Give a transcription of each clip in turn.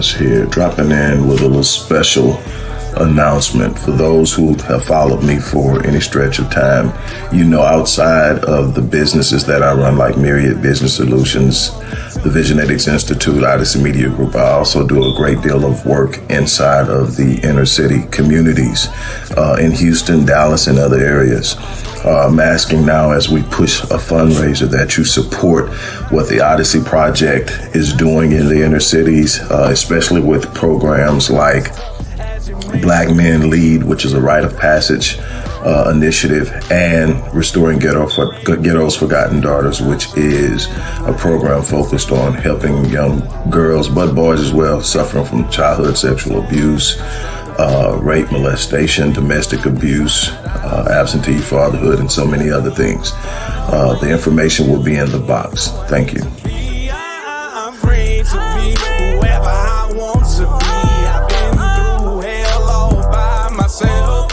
Wallace here, dropping in with a little special announcement for those who have followed me for any stretch of time. You know, outside of the businesses that I run, like Myriad Business Solutions, the Visionetics Institute, Odyssey Media Group, I also do a great deal of work inside of the inner city communities uh, in Houston, Dallas, and other areas. Uh, I'm asking now as we push a fundraiser that you support what the Odyssey Project is doing in the inner cities, uh, especially with programs like Black Men Lead, which is a rite of passage uh, initiative, and Restoring Ghetto for, Ghetto's Forgotten Daughters, which is a program focused on helping young girls, but boys as well, suffering from childhood sexual abuse, uh, rape, molestation, domestic abuse, uh, absentee fatherhood, and so many other things. Uh, the information will be in the box. Thank you. I'm free to be whoever I want to be. I've been through hell all by myself.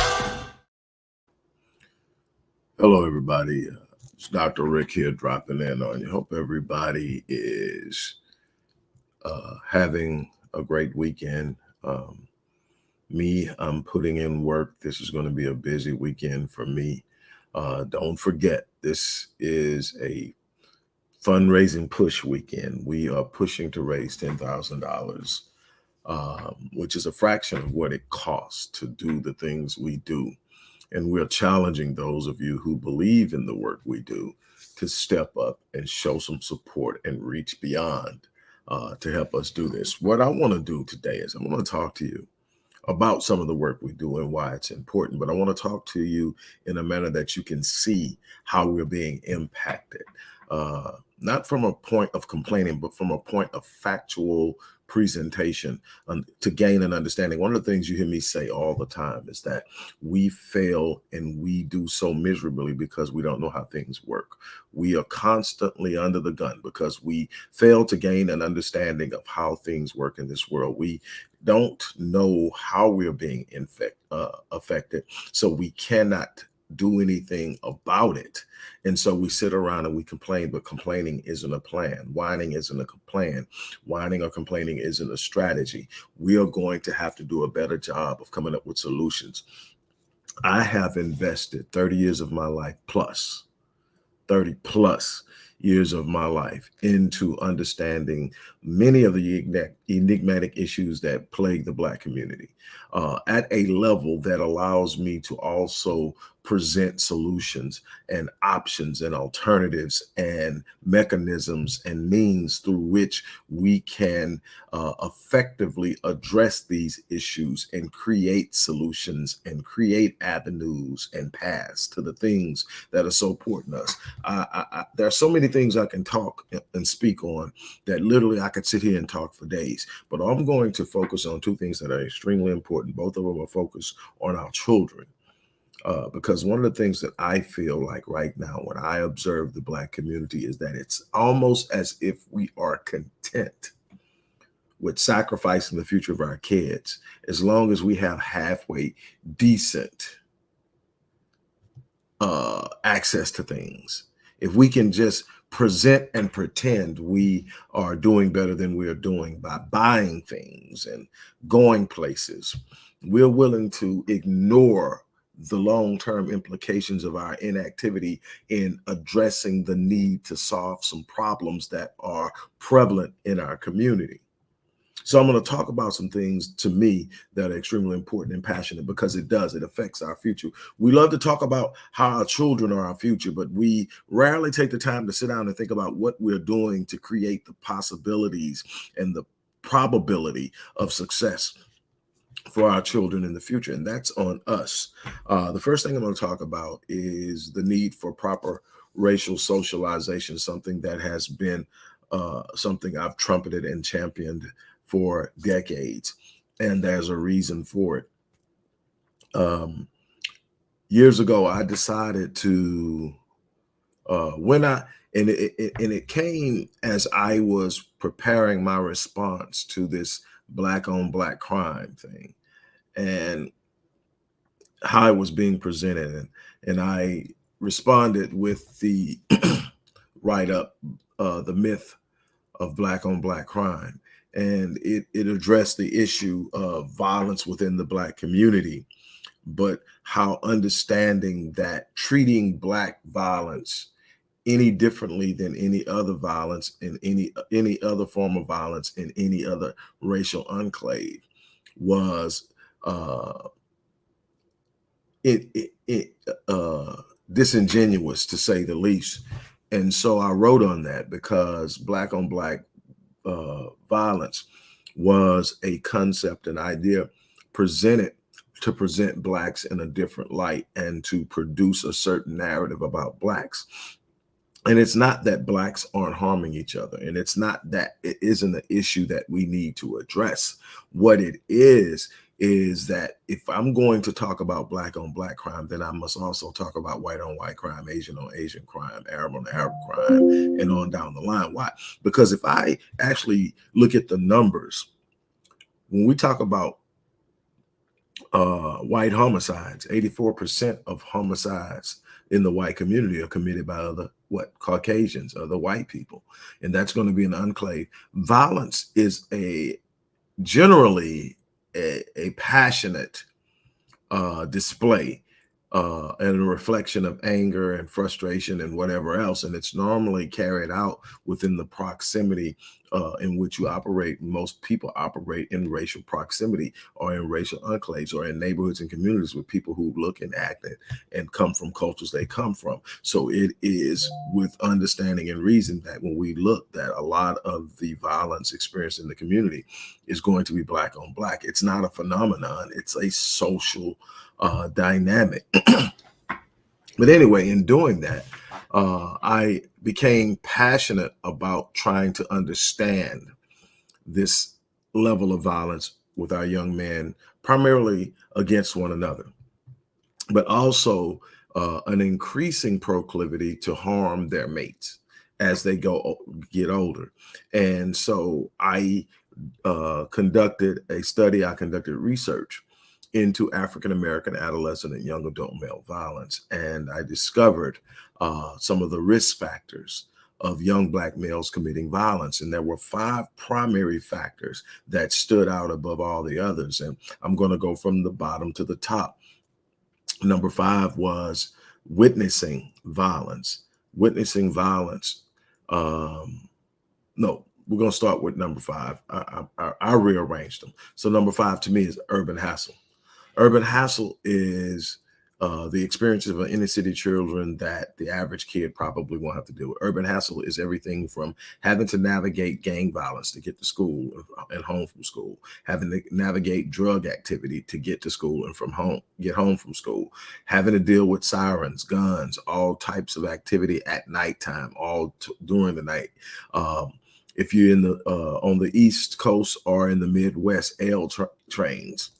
Hello, everybody. Uh, It's Dr. Rick here dropping in on you. Hope everybody is uh, having a great weekend. Um, me, I'm putting in work. This is going to be a busy weekend for me. Uh, don't forget, this is a fundraising push weekend. We are pushing to raise $10,000, um, which is a fraction of what it costs to do the things we do. And we're challenging those of you who believe in the work we do to step up and show some support and reach beyond uh, to help us do this. What I want to do today is I want to talk to you about some of the work we do and why it's important. But I want to talk to you in a manner that you can see how we're being impacted, uh, not from a point of complaining, but from a point of factual presentation um, to gain an understanding. One of the things you hear me say all the time is that we fail and we do so miserably because we don't know how things work. We are constantly under the gun because we fail to gain an understanding of how things work in this world. We don't know how we're being infect, uh, affected, so we cannot do anything about it. And so we sit around and we complain, but complaining isn't a plan. Whining isn't a plan. Whining or complaining isn't a strategy. We are going to have to do a better job of coming up with solutions. I have invested 30 years of my life plus, 30 plus years of my life into understanding many of the enigmatic issues that plague the Black community uh, at a level that allows me to also present solutions and options and alternatives and mechanisms and means through which we can uh, effectively address these issues and create solutions and create avenues and paths to the things that are so important to us. I, I, I, there are so many things I can talk and speak on that literally I could sit here and talk for days, but I'm going to focus on two things that are extremely important. Both of them are focused on our children uh, because one of the things that I feel like right now when I observe the Black community is that it's almost as if we are content with sacrificing the future of our kids as long as we have halfway decent uh, access to things. If we can just present and pretend we are doing better than we are doing by buying things and going places, we're willing to ignore the long-term implications of our inactivity in addressing the need to solve some problems that are prevalent in our community. So I'm going to talk about some things to me that are extremely important and passionate because it does, it affects our future. We love to talk about how our children are our future, but we rarely take the time to sit down and think about what we're doing to create the possibilities and the probability of success for our children in the future, and that's on us. Uh, the first thing I'm going to talk about is the need for proper racial socialization, something that has been uh, something I've trumpeted and championed for decades, and there's a reason for it. Um, years ago, I decided to, uh, when I, and it, it, and it came as I was preparing my response to this black on black crime thing and how it was being presented. And, and I responded with the write up uh, the myth of black on black crime. And it, it addressed the issue of violence within the black community, but how understanding that treating black violence any differently than any other violence in any any other form of violence in any other racial enclave was uh it, it, it uh disingenuous to say the least. And so i wrote on that because black on black uh violence was a concept an idea presented to present blacks in a different light and to produce a certain narrative about blacks. And it's not that blacks aren't harming each other and it's not that it isn't an issue that we need to address. What it is is that if i'm going to talk about black on black crime then i must also talk about white on white crime asian on asian crime arab on arab crime and on down the line why because if i actually look at the numbers when we talk about uh, white homicides 84 percent of homicides in the white community are committed by other what Caucasians, other white people, and that's going to be an enclave. Violence is a generally a, a passionate uh, display uh, and a reflection of anger and frustration and whatever else. And it's normally carried out within the proximity uh, in which you operate. Most people operate in racial proximity or in racial enclaves or in neighborhoods and communities with people who look and act and, and come from cultures they come from. So it is with understanding and reason that when we look that a lot of the violence experienced in the community is going to be black on black. It's not a phenomenon. It's a social uh, dynamic. but anyway, in doing that, uh, I became passionate about trying to understand this level of violence with our young men, primarily against one another, but also uh, an increasing proclivity to harm their mates as they go get older. And so I uh, conducted a study, I conducted research into African American adolescent and young adult male violence. And I discovered uh, some of the risk factors of young black males committing violence. And there were five primary factors that stood out above all the others. And I'm going to go from the bottom to the top. Number five was witnessing violence. Witnessing violence. Um, no, we're going to start with number five. I, I, I rearranged them. So number five to me is urban hassle. Urban hassle is uh, the experiences of inner city children that the average kid probably won't have to deal with. Urban hassle is everything from having to navigate gang violence to get to school and home from school, having to navigate drug activity to get to school and from home, get home from school, having to deal with sirens, guns, all types of activity at nighttime, all during the night. Um, if you're in the uh, on the East Coast or in the Midwest, L tra trains,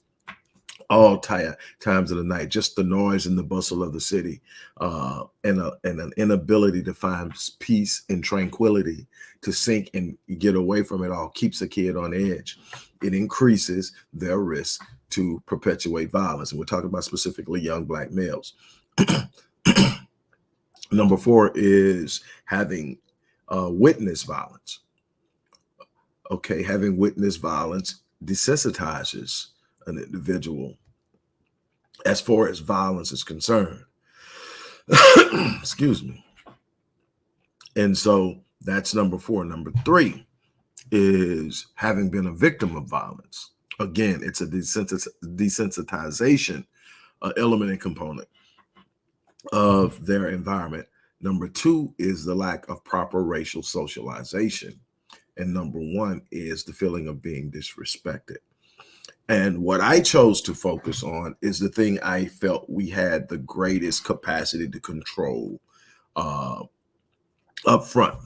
all times of the night, just the noise and the bustle of the city, uh, and, a, and an inability to find peace and tranquility to sink and get away from it all keeps a kid on edge. It increases their risk to perpetuate violence. And we're talking about specifically young black males. Number four is having uh, witness violence. Okay, having witnessed violence desensitizes an individual as far as violence is concerned. Excuse me. And so that's number four. Number three is having been a victim of violence. Again, it's a desensitization uh, element and component of their environment. Number two is the lack of proper racial socialization. And number one is the feeling of being disrespected. And what I chose to focus on is the thing I felt we had the greatest capacity to control uh, up front,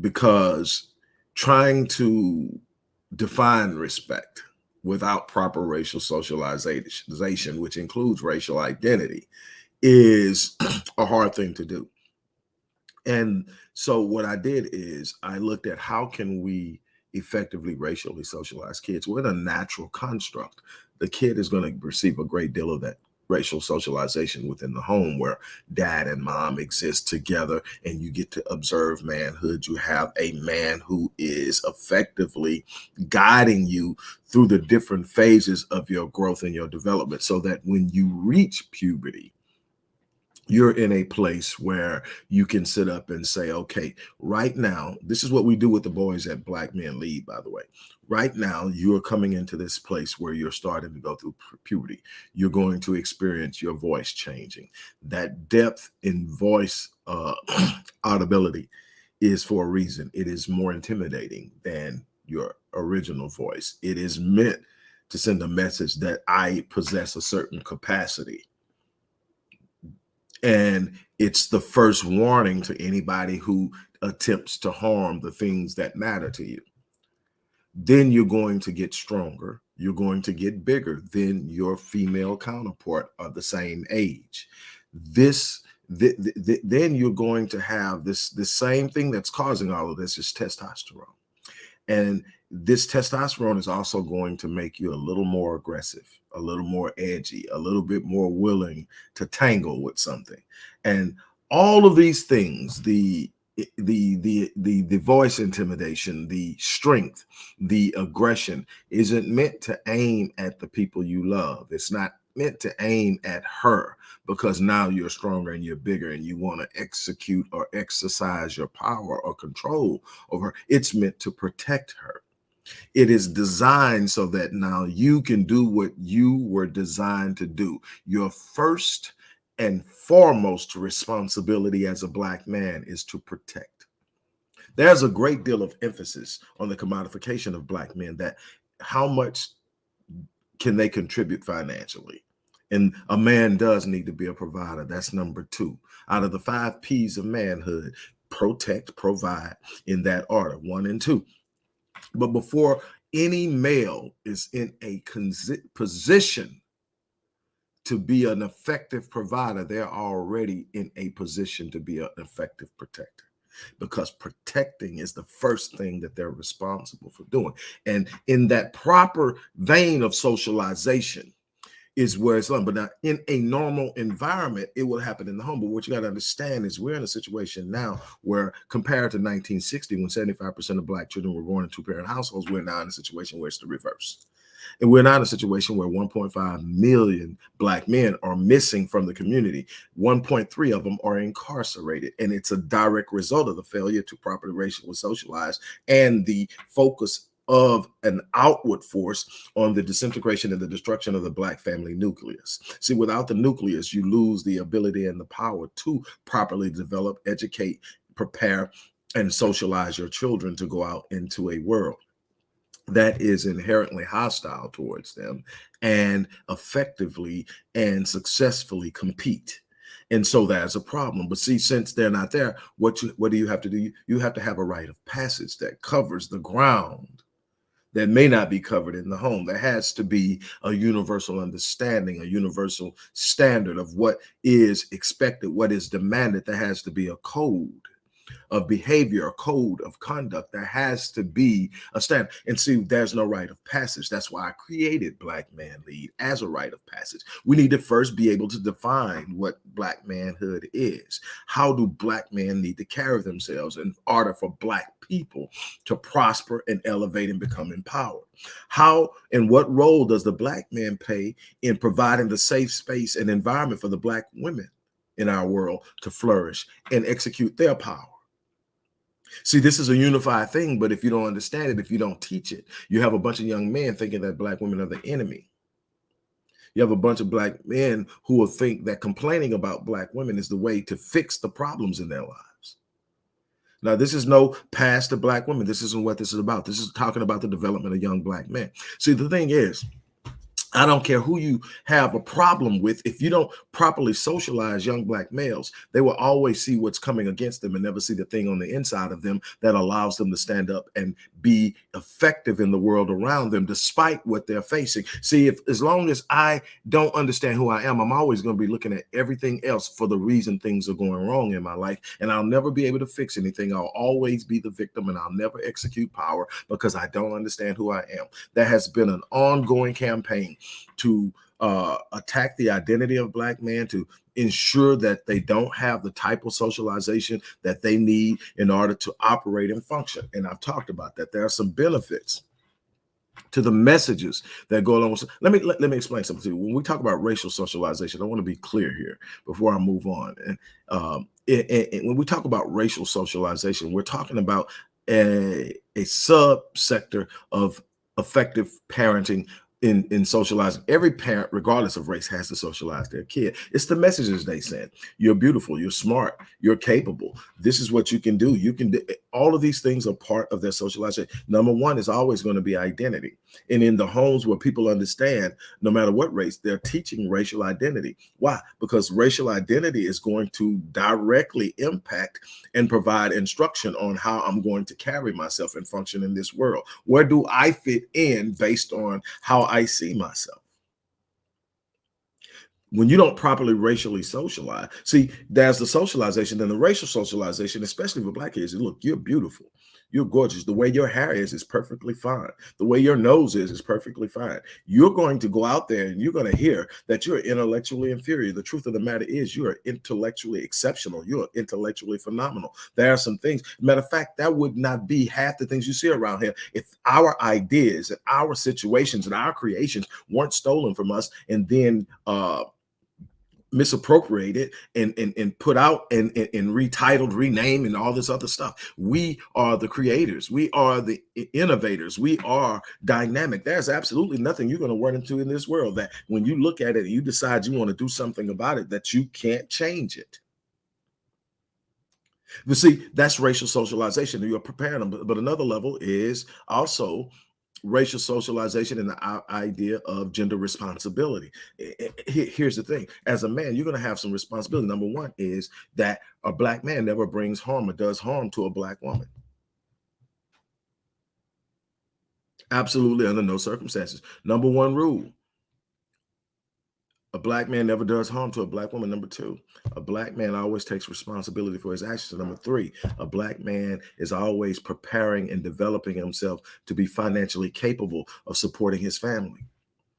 because trying to define respect without proper racial socialization, which includes racial identity, is a hard thing to do. And so what I did is I looked at how can we effectively racially socialized kids. We're in a natural construct. The kid is going to receive a great deal of that racial socialization within the home where dad and mom exist together and you get to observe manhood. You have a man who is effectively guiding you through the different phases of your growth and your development so that when you reach puberty, you're in a place where you can sit up and say, okay, right now, this is what we do with the boys at Black Men Lead, by the way. Right now, you're coming into this place where you're starting to go through puberty. You're going to experience your voice changing. That depth in voice uh, audibility is for a reason. It is more intimidating than your original voice. It is meant to send a message that I possess a certain capacity and it's the first warning to anybody who attempts to harm the things that matter to you. Then you're going to get stronger. You're going to get bigger than your female counterpart of the same age. This th th then you're going to have this the same thing that's causing all of this is testosterone. And this testosterone is also going to make you a little more aggressive, a little more edgy, a little bit more willing to tangle with something. And all of these things, the eh, the the the the voice intimidation the strength the aggression isn't meant to aim at the people you love it's not meant to aim at her because now you're stronger and you're bigger and you want to execute or exercise your power or control over her. It's meant to protect her. It is designed so that now you can do what you were designed to do. Your first and foremost responsibility as a black man is to protect. There's a great deal of emphasis on the commodification of black men that how much can they contribute financially? And a man does need to be a provider. That's number two. Out of the five P's of manhood, protect, provide in that order, one and two. But before any male is in a position to be an effective provider, they're already in a position to be an effective protector because protecting is the first thing that they're responsible for doing. And in that proper vein of socialization, is where it's done. But now in a normal environment, it will happen in the home. But what you got to understand is we're in a situation now where compared to 1960, when 75% of black children were born in two parent households, we're now in a situation where it's the reverse. And we're now in a situation where 1.5 million black men are missing from the community. 1.3 of them are incarcerated. And it's a direct result of the failure to properly racially socialize and the focus of an outward force on the disintegration and the destruction of the black family nucleus. See, without the nucleus, you lose the ability and the power to properly develop, educate, prepare, and socialize your children to go out into a world that is inherently hostile towards them and effectively and successfully compete. And so that's a problem. But see since they're not there what you what do you have to do? You have to have a rite of passage that covers the ground that may not be covered in the home. There has to be a universal understanding, a universal standard of what is expected, what is demanded. There has to be a code of behavior, a code of conduct. There has to be a standard. And see, there's no rite of passage. That's why I created Black Man Lead as a rite of passage. We need to first be able to define what Black manhood is. How do Black men need to carry themselves in order for Black people to prosper and elevate and become empowered? How and what role does the Black man play in providing the safe space and environment for the Black women in our world to flourish and execute their power? See, this is a unified thing, but if you don't understand it, if you don't teach it, you have a bunch of young men thinking that black women are the enemy. You have a bunch of black men who will think that complaining about black women is the way to fix the problems in their lives. Now, this is no past the black women. This isn't what this is about. This is talking about the development of young black men. See, the thing is, I don't care who you have a problem with. If you don't properly socialize young black males, they will always see what's coming against them and never see the thing on the inside of them that allows them to stand up and be effective in the world around them, despite what they're facing. See, if as long as I don't understand who I am, I'm always going to be looking at everything else for the reason things are going wrong in my life. And I'll never be able to fix anything. I'll always be the victim and I'll never execute power because I don't understand who I am. That has been an ongoing campaign to uh, attack the identity of black man, to ensure that they don't have the type of socialization that they need in order to operate and function. And I've talked about that. There are some benefits to the messages that go along. With, let me let, let me explain something to you. When we talk about racial socialization, I want to be clear here before I move on. And um, it, when we talk about racial socialization, we're talking about a, a subsector of effective parenting in in socializing. Every parent regardless of race has to socialize their kid. It's the messages they send. You're beautiful you're smart you're capable. This is what you can do. You can do all of these things are part of their socialization. Number one is always going to be identity. And in the homes where people understand no matter what race they're teaching racial identity. Why? Because racial identity is going to directly impact and provide instruction on how i'm going to carry myself and function in this world. Where do i fit in based on how I see myself. When you don't properly racially socialize, see, there's the socialization, then the racial socialization, especially for black kids. Look, you're beautiful. You're gorgeous. The way your hair is is perfectly fine. The way your nose is is perfectly fine. You're going to go out there and you're going to hear that you're intellectually inferior. The truth of the matter is you are intellectually exceptional. You're intellectually phenomenal. There are some things. Matter of fact, that would not be half the things you see around here if our ideas and our situations and our creations weren't stolen from us and then uh misappropriated and, and, and put out and, and, and retitled, renamed, and all this other stuff. We are the creators. We are the innovators. We are dynamic. There's absolutely nothing you're going to run into in this world that when you look at it, and you decide you want to do something about it, that you can't change it. You see, that's racial socialization. You're preparing them. But, but another level is also racial socialization and the idea of gender responsibility. Here's the thing. As a man, you're going to have some responsibility. Number one is that a black man never brings harm or does harm to a black woman. Absolutely under no circumstances. Number one rule, a black man never does harm to a black woman. Number two, a black man always takes responsibility for his actions. Number three, a black man is always preparing and developing himself to be financially capable of supporting his family.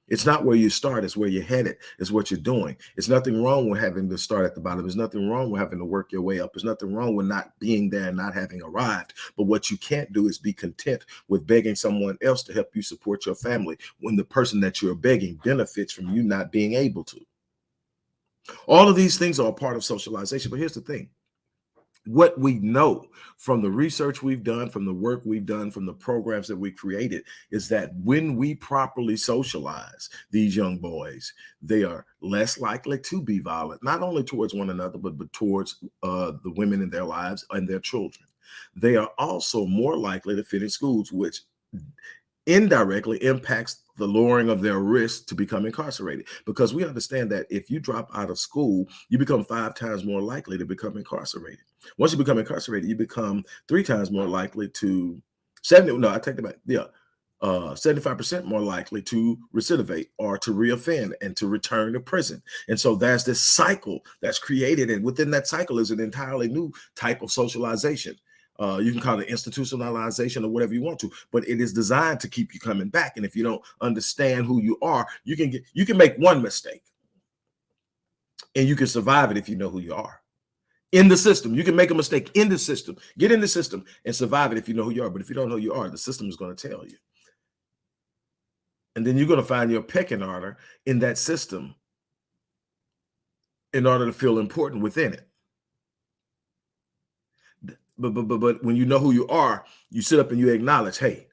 It's not where you start, it's where you're headed, it's what you're doing. It's nothing wrong with having to start at the bottom. There's nothing wrong with having to work your way up. There's nothing wrong with not being there and not having arrived. But what you can't do is be content with begging someone else to help you support your family when the person that you're begging benefits from you not being able to. All of these things are a part of socialization. But here's the thing what we know from the research we've done, from the work we've done, from the programs that we created, is that when we properly socialize these young boys, they are less likely to be violent, not only towards one another, but, but towards uh, the women in their lives and their children. They are also more likely to finish schools, which indirectly impacts the lowering of their risk to become incarcerated. Because we understand that if you drop out of school you become five times more likely to become incarcerated. Once you become incarcerated you become three times more likely to 70 no i take that back yeah uh 75 percent more likely to recidivate or to reoffend and to return to prison. And so there's this cycle that's created and within that cycle is an entirely new type of socialization uh, you can call it institutionalization or whatever you want to, but it is designed to keep you coming back. And if you don't understand who you are, you can get you can make one mistake and you can survive it if you know who you are. In the system, you can make a mistake in the system, get in the system and survive it if you know who you are. But if you don't know who you are, the system is going to tell you. And then you're going to find your pecking order in that system in order to feel important within it but but but but when you know who you are, you sit up and you acknowledge, hey,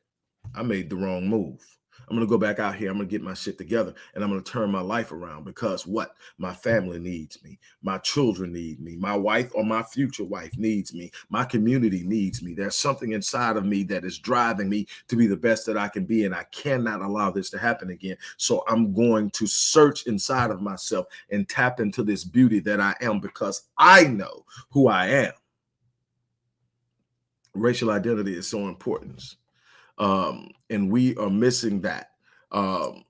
I made the wrong move. I'm gonna go back out here. I'm gonna get my shit together and I'm gonna turn my life around because what? My family needs me. My children need me. My wife or my future wife needs me. My community needs me. There's something inside of me that is driving me to be the best that I can be. And I cannot allow this to happen again. So I'm going to search inside of myself and tap into this beauty that I am because I know who I am racial identity is so important. Um, and we are missing that. Um,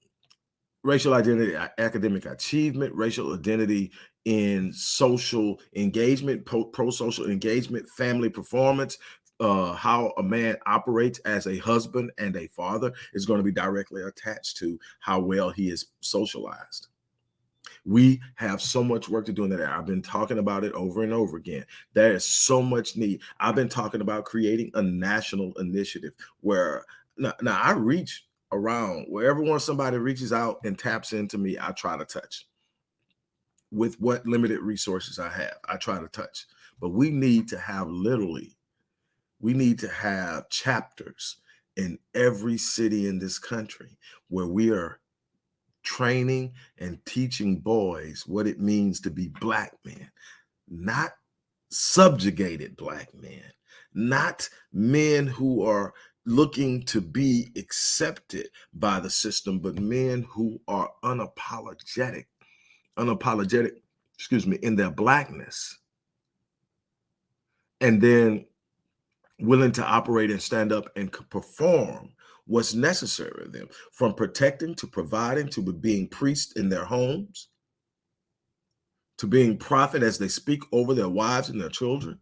racial identity, academic achievement, racial identity in social engagement, pro-social engagement, family performance, uh, how a man operates as a husband and a father is going to be directly attached to how well he is socialized. We have so much work to do in that. I've been talking about it over and over again. There is so much need. I've been talking about creating a national initiative where now, now I reach around wherever once somebody reaches out and taps into me, I try to touch with what limited resources I have. I try to touch, but we need to have literally, we need to have chapters in every city in this country where we are training and teaching boys what it means to be black men, not subjugated black men, not men who are looking to be accepted by the system, but men who are unapologetic, unapologetic, excuse me, in their blackness. And then willing to operate and stand up and perform what's necessary of them from protecting to providing to being priests in their homes to being prophet as they speak over their wives and their children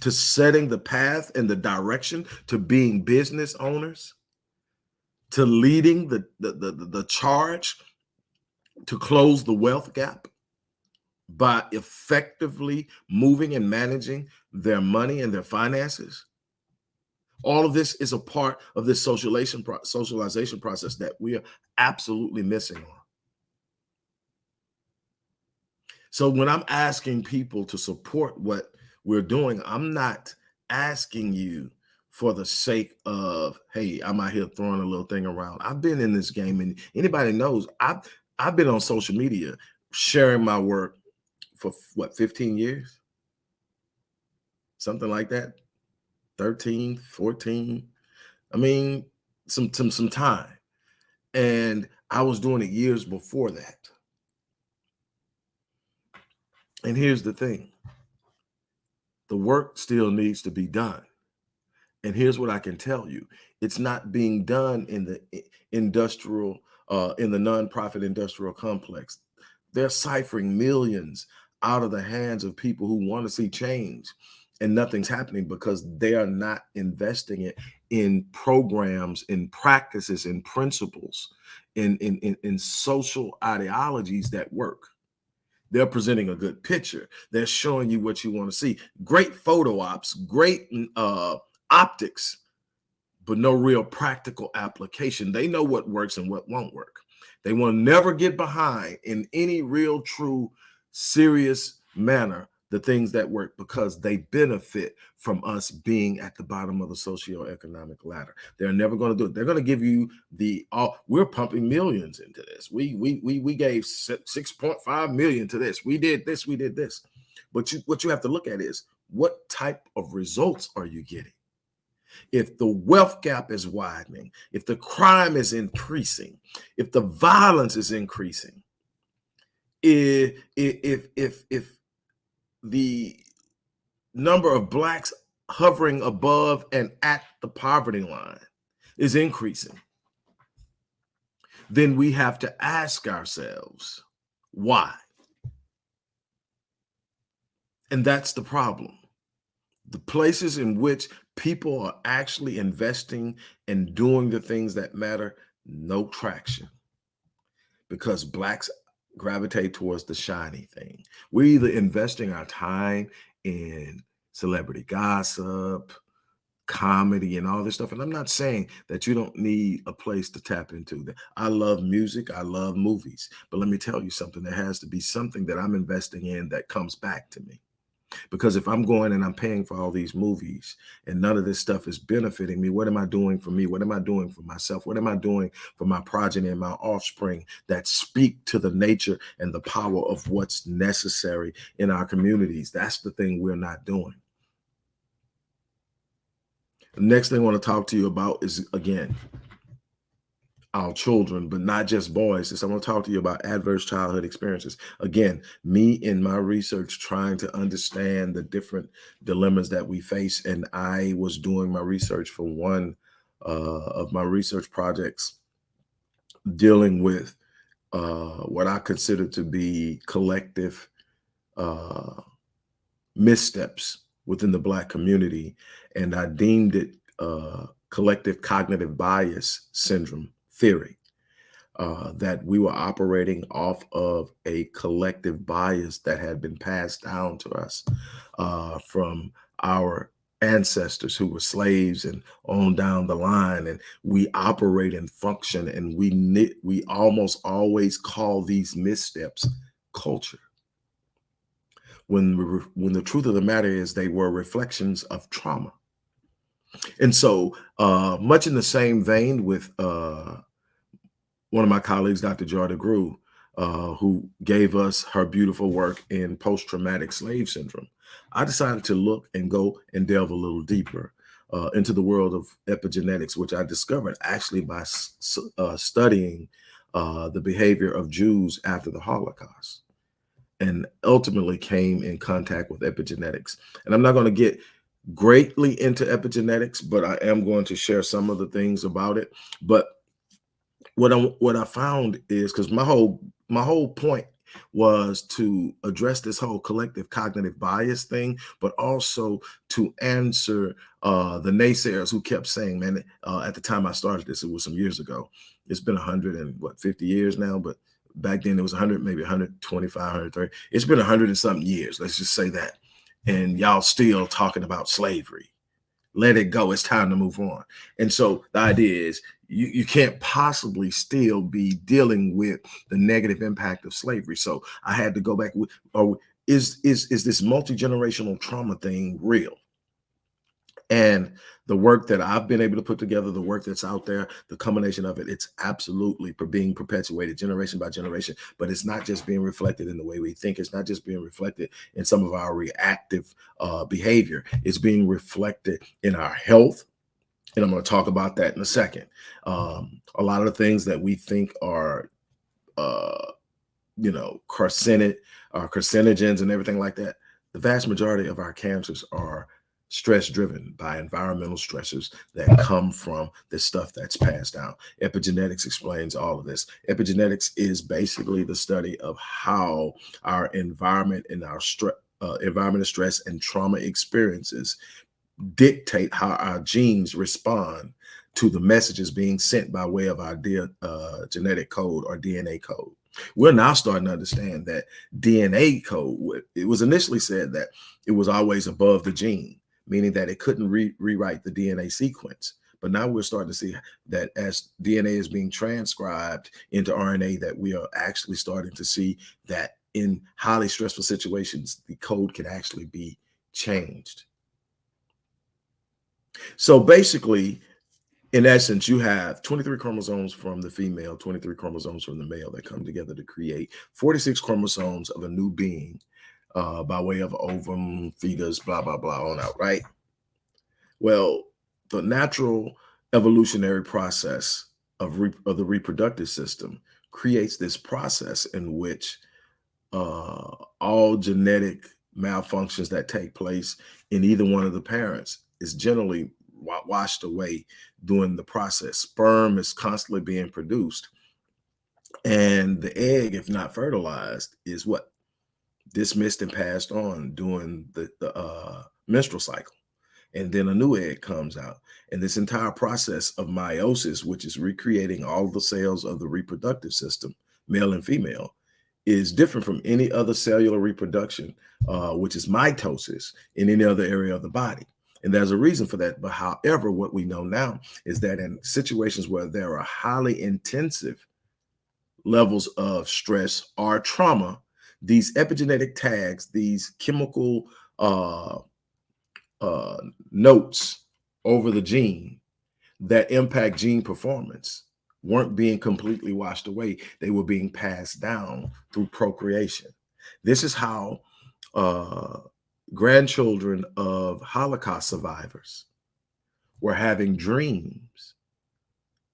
to setting the path and the direction to being business owners to leading the the, the, the charge to close the wealth gap by effectively moving and managing their money and their finances all of this is a part of this socialization pro socialization process that we are absolutely missing on. So when I'm asking people to support what we're doing, I'm not asking you for the sake of, hey, I'm out here throwing a little thing around. I've been in this game and anybody knows I've I've been on social media sharing my work for what 15 years? Something like that. 13, 14. I mean, some some some time. And I was doing it years before that. And here's the thing. The work still needs to be done. And here's what I can tell you. It's not being done in the industrial, uh, in the nonprofit industrial complex. They're ciphering millions out of the hands of people who want to see change and nothing's happening because they are not investing it in programs in practices in principles in, in in in social ideologies that work. They're presenting a good picture. They're showing you what you want to see. Great photo ops great uh optics but no real practical application. They know what works and what won't work. They will never get behind in any real true serious manner the things that work because they benefit from us being at the bottom of the socioeconomic ladder. They're never going to do it. They're going to give you the all oh, we're pumping millions into this. We we we we gave 6.5 million to this. We did this, we did this. But you what you have to look at is what type of results are you getting? If the wealth gap is widening, if the crime is increasing, if the violence is increasing, if if if if the number of blacks hovering above and at the poverty line is increasing, then we have to ask ourselves why. And that's the problem. The places in which people are actually investing and doing the things that matter, no traction. Because blacks gravitate towards the shiny thing. We're either investing our time in celebrity gossip, comedy and all this stuff. And I'm not saying that you don't need a place to tap into that. I love music. I love movies, but let me tell you something. There has to be something that I'm investing in that comes back to me. Because if I'm going and I'm paying for all these movies and none of this stuff is benefiting me, what am I doing for me? What am I doing for myself? What am I doing for my progeny and my offspring that speak to the nature and the power of what's necessary in our communities? That's the thing we're not doing. The next thing I want to talk to you about is, again, our children, but not just boys. Is I want to talk to you about adverse childhood experiences. Again, me in my research trying to understand the different dilemmas that we face. And I was doing my research for one uh, of my research projects dealing with uh, what I consider to be collective uh, missteps within the Black community, and I deemed it uh, collective cognitive bias syndrome theory. Uh, that we were operating off of a collective bias that had been passed down to us uh, from our ancestors who were slaves and on down the line and we operate and function and we we almost always call these missteps culture when when the truth of the matter is they were reflections of trauma and so uh much in the same vein with uh one of my colleagues dr joy DeGruy uh, who gave us her beautiful work in post-traumatic slave syndrome I decided to look and go and delve a little deeper uh, into the world of epigenetics, which I discovered actually by uh, studying uh, the behavior of Jews after the Holocaust and ultimately came in contact with epigenetics. And I'm not going to get greatly into epigenetics, but I am going to share some of the things about it. But what I what I found is because my whole my whole point was to address this whole collective cognitive bias thing, but also to answer uh, the naysayers who kept saying, man, uh, at the time I started this, it was some years ago. It's been 100 and what, 50 years now, but back then it was 100, maybe 125, 130. It's been 100 and something years, let's just say that. And y'all still talking about slavery let it go. It's time to move on. And so the idea is you, you can't possibly still be dealing with the negative impact of slavery. So I had to go back with, oh, is, is, is this multi-generational trauma thing real? And the work that I've been able to put together, the work that's out there, the combination of it, it's absolutely being perpetuated generation by generation. But it's not just being reflected in the way we think. It's not just being reflected in some of our reactive uh, behavior. It's being reflected in our health. And I'm going to talk about that in a second. Um, a lot of the things that we think are, uh, you know, carcinogen, uh, carcinogens and everything like that, the vast majority of our cancers are stress driven by environmental stressors that come from the stuff that's passed down. Epigenetics explains all of this. Epigenetics is basically the study of how our environment and our uh, environmental stress and trauma experiences dictate how our genes respond to the messages being sent by way of our uh, genetic code or DNA code. We're now starting to understand that DNA code, it was initially said that it was always above the gene meaning that it couldn't re rewrite the DNA sequence. But now we're starting to see that as DNA is being transcribed into RNA, that we are actually starting to see that in highly stressful situations, the code can actually be changed. So basically, in essence, you have 23 chromosomes from the female, 23 chromosomes from the male that come together to create 46 chromosomes of a new being uh, by way of ovum, fetus, blah, blah, blah, on out, right? Well, the natural evolutionary process of, of the reproductive system creates this process in which uh, all genetic malfunctions that take place in either one of the parents is generally washed away during the process. Sperm is constantly being produced. And the egg, if not fertilized, is what? Dismissed and passed on during the, the uh, menstrual cycle. And then a new egg comes out. And this entire process of meiosis, which is recreating all the cells of the reproductive system, male and female, is different from any other cellular reproduction, uh, which is mitosis in any other area of the body. And there's a reason for that. But however, what we know now is that in situations where there are highly intensive levels of stress or trauma, these epigenetic tags, these chemical uh, uh, notes over the gene that impact gene performance weren't being completely washed away. They were being passed down through procreation. This is how uh, grandchildren of Holocaust survivors were having dreams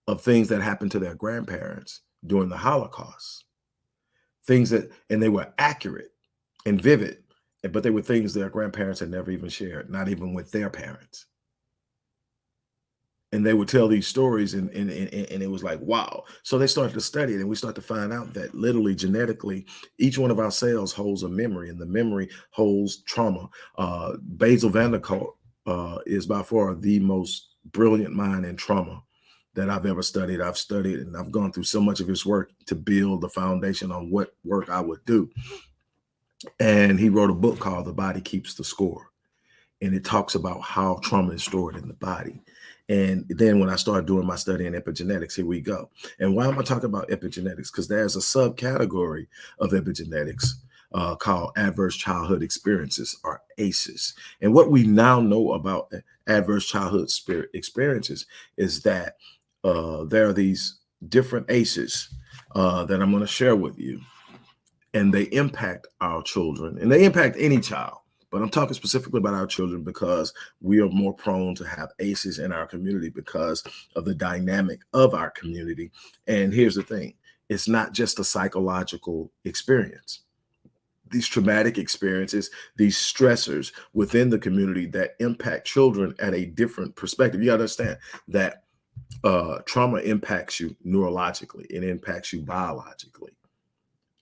of things that happened to their grandparents during the Holocaust things that, and they were accurate and vivid, but they were things their grandparents had never even shared, not even with their parents. and they would tell these stories and, and, and, and, it was like wow. So they started to study it and we start to find out that literally genetically each one of our cells holds a memory and the memory holds trauma. Uh Bessel van der Kolk uh is by far the most brilliant mind in trauma that I've ever studied. I've studied and I've gone through so much of his work to build the foundation on what work I would do. And he wrote a book called The Body Keeps the Score. And it talks about how trauma is stored in the body. And then when I started doing my study in epigenetics, here we go. And why am I talking about epigenetics? Because there's a subcategory of epigenetics uh, called adverse childhood experiences or ACEs. And what we now know about adverse childhood spirit experiences is that uh, there are these different ACEs uh, that I'm going to share with you, and they impact our children, and they impact any child. But I'm talking specifically about our children because we are more prone to have ACEs in our community because of the dynamic of our community. And here's the thing it's not just a psychological experience these traumatic experiences, these stressors within the community that impact children at a different perspective. You understand that uh, trauma impacts you neurologically, it impacts you biologically,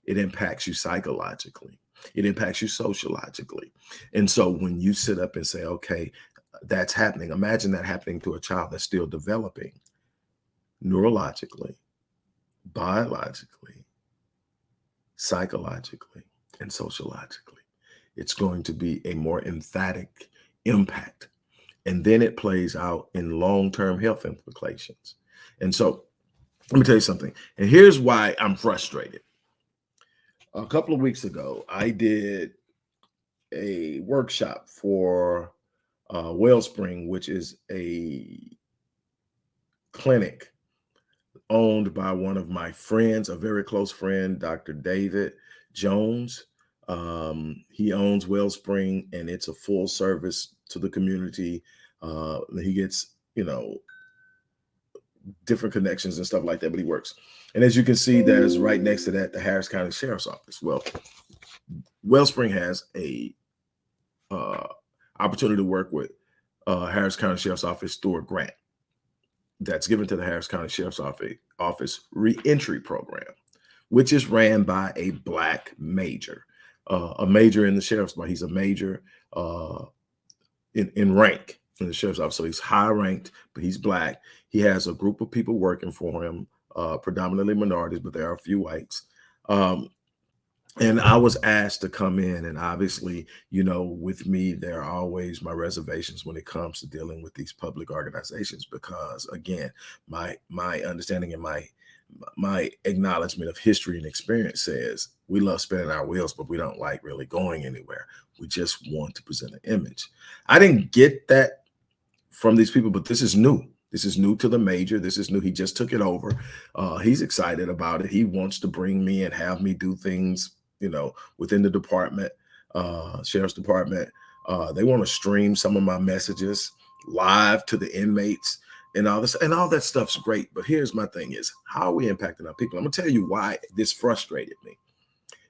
it impacts you psychologically, it impacts you sociologically. And so when you sit up and say, okay, that's happening, imagine that happening to a child that's still developing neurologically, biologically, psychologically and sociologically. It's going to be a more emphatic impact. And then it plays out in long-term health implications. And so let me tell you something. And here's why I'm frustrated. A couple of weeks ago, I did a workshop for uh, Wellspring, which is a clinic owned by one of my friends, a very close friend, Dr. David Jones. Um, he owns Wellspring and it's a full service to the community. Uh, he gets, you know, different connections and stuff like that, but he works. And as you can see, that is right next to that, the Harris County Sheriff's Office. Well, Wellspring has a uh, opportunity to work with uh, Harris County Sheriff's Office through a grant that's given to the Harris County Sheriff's Office, office reentry program, which is ran by a black major uh, a major in the sheriff's department. He's a major uh, in, in rank in the sheriff's office. So he's high ranked, but he's black. He has a group of people working for him, uh, predominantly minorities, but there are a few whites. Um, and I was asked to come in and obviously, you know, with me, there are always my reservations when it comes to dealing with these public organizations, because again, my, my understanding and my my acknowledgement of history and experience says we love spinning our wheels, but we don't like really going anywhere. We just want to present an image. I didn't get that from these people, but this is new. This is new to the major. This is new. He just took it over. Uh, he's excited about it. He wants to bring me and have me do things, you know, within the department, uh, sheriff's department. Uh, they want to stream some of my messages live to the inmates and all this and all that stuff's great. But here's my thing is how are we impacting our people? I'm gonna tell you why this frustrated me.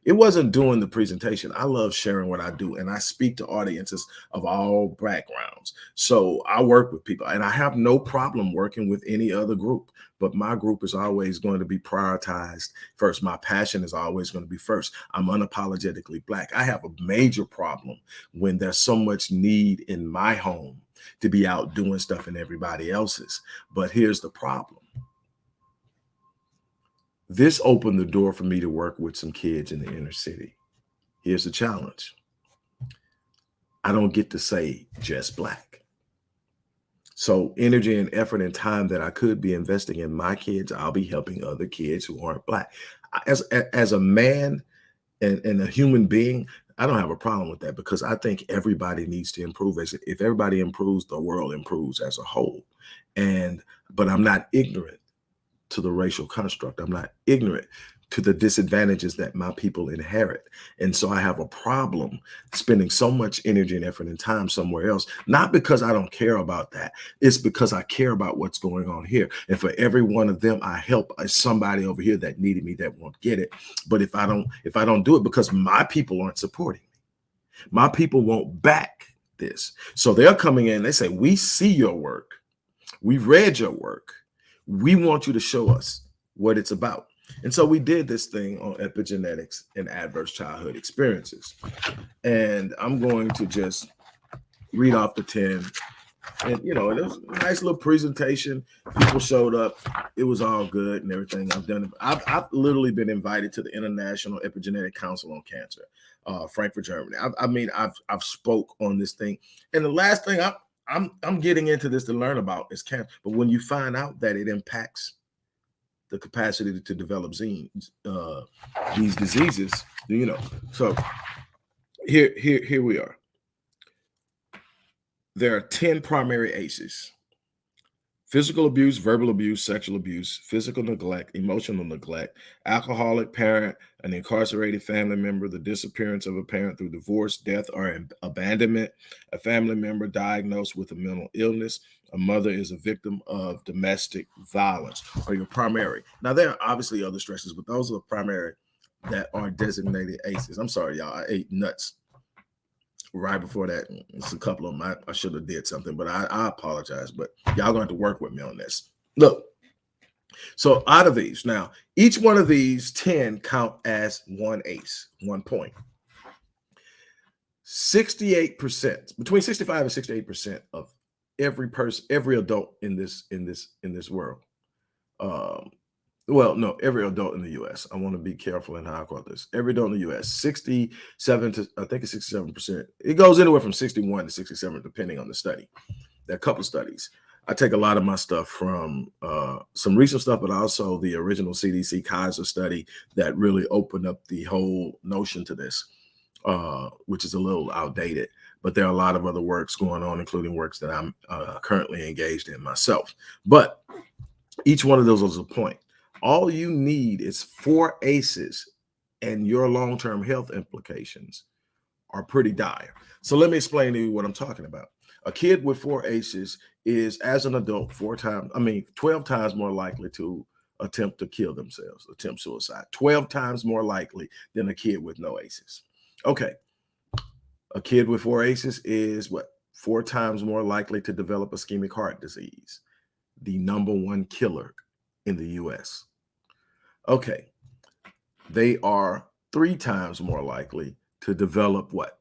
It wasn't doing the presentation. I love sharing what I do and I speak to audiences of all backgrounds. So I work with people and I have no problem working with any other group, but my group is always going to be prioritized first. My passion is always going to be first. I'm unapologetically black. I have a major problem when there's so much need in my home to be out doing stuff in everybody else's. But here's the problem. This opened the door for me to work with some kids in the inner city. Here's the challenge. I don't get to say just black. So energy and effort and time that I could be investing in my kids, I'll be helping other kids who aren't black. As, as a man and, and a human being, I don't have a problem with that because I think everybody needs to improve. As if everybody improves, the world improves as a whole. And but I'm not ignorant to the racial construct. I'm not ignorant to the disadvantages that my people inherit. And so I have a problem spending so much energy and effort and time somewhere else, not because I don't care about that. It's because I care about what's going on here. And for every one of them, I help uh, somebody over here that needed me that won't get it. But if I don't, if I don't do it because my people aren't supporting me, my people won't back this. So they're coming in, they say, we see your work We've read your work. We want you to show us what it's about. And so we did this thing on epigenetics and adverse childhood experiences. And I'm going to just read off the 10. And you know, it was a nice little presentation. People showed up. It was all good and everything. I've done I've, I've literally been invited to the International Epigenetic Council on Cancer, uh, Frankfurt, Germany. I, I mean, I've I've spoke on this thing. And the last thing I'm I'm I'm getting into this to learn about is cancer. But when you find out that it impacts the capacity to, to develop genes, uh, these diseases, you know. So here, here, here we are. There are 10 primary ACEs physical abuse, verbal abuse, sexual abuse, physical neglect, emotional neglect, alcoholic parent, an incarcerated family member, the disappearance of a parent through divorce, death, or abandonment, a family member diagnosed with a mental illness, a mother is a victim of domestic violence, or your primary. Now, there are obviously other stresses, but those are the primary that are designated ACEs. I'm sorry, y'all. I ate nuts right before that. It's a couple of them. I, I should have did something, but I, I apologize. But y'all going to have to work with me on this. Look, so out of these, now each one of these 10 count as one ace, one point. 68%, between 65 and 68% of every person, every adult in this, in this, in this world um, well, no, every adult in the U.S. I want to be careful in how I quote this. Every adult in the U.S. 67 to I think it's 67 percent. It goes anywhere from 61 to 67, depending on the study. There are a couple of studies. I take a lot of my stuff from uh, some recent stuff, but also the original CDC Kaiser study that really opened up the whole notion to this, uh, which is a little outdated. But there are a lot of other works going on, including works that I'm uh, currently engaged in myself. But each one of those was a point all you need is four aces and your long-term health implications are pretty dire. So let me explain to you what I'm talking about. A kid with four aces is as an adult four times, I mean, 12 times more likely to attempt to kill themselves, attempt suicide, 12 times more likely than a kid with no aces. Okay. A kid with four aces is what? Four times more likely to develop ischemic heart disease, the number one killer in the US. Okay. They are three times more likely to develop what?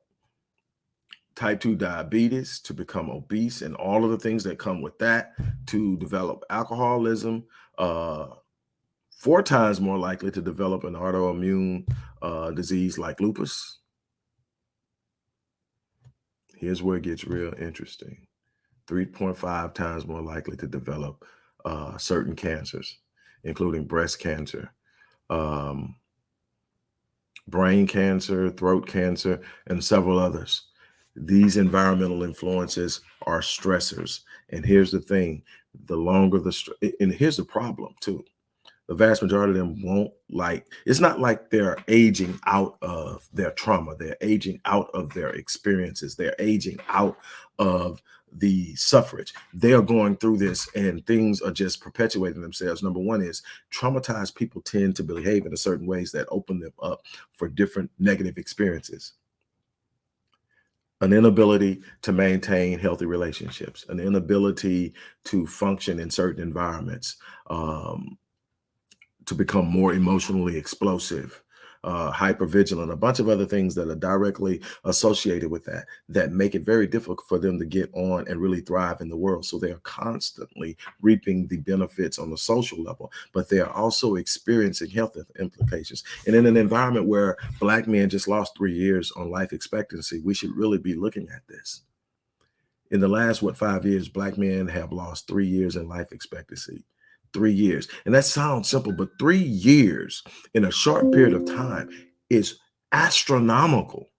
Type 2 diabetes, to become obese, and all of the things that come with that, to develop alcoholism, uh, four times more likely to develop an autoimmune uh, disease like lupus. Here's where it gets real interesting 3.5 times more likely to develop uh, certain cancers including breast cancer, um, brain cancer, throat cancer, and several others. These environmental influences are stressors. And here's the thing, the longer the, and here's the problem too the vast majority of them won't like it's not like they're aging out of their trauma they're aging out of their experiences they're aging out of the suffrage. They are going through this and things are just perpetuating themselves. Number one is traumatized people tend to behave in a certain ways that open them up for different negative experiences. An inability to maintain healthy relationships, an inability to function in certain environments, um, to become more emotionally explosive, uh, hyper vigilant, a bunch of other things that are directly associated with that, that make it very difficult for them to get on and really thrive in the world. So they are constantly reaping the benefits on the social level, but they are also experiencing health implications. And in an environment where Black men just lost three years on life expectancy, we should really be looking at this. In the last, what, five years, Black men have lost three years in life expectancy three years. And that sounds simple, but three years in a short period of time is astronomical.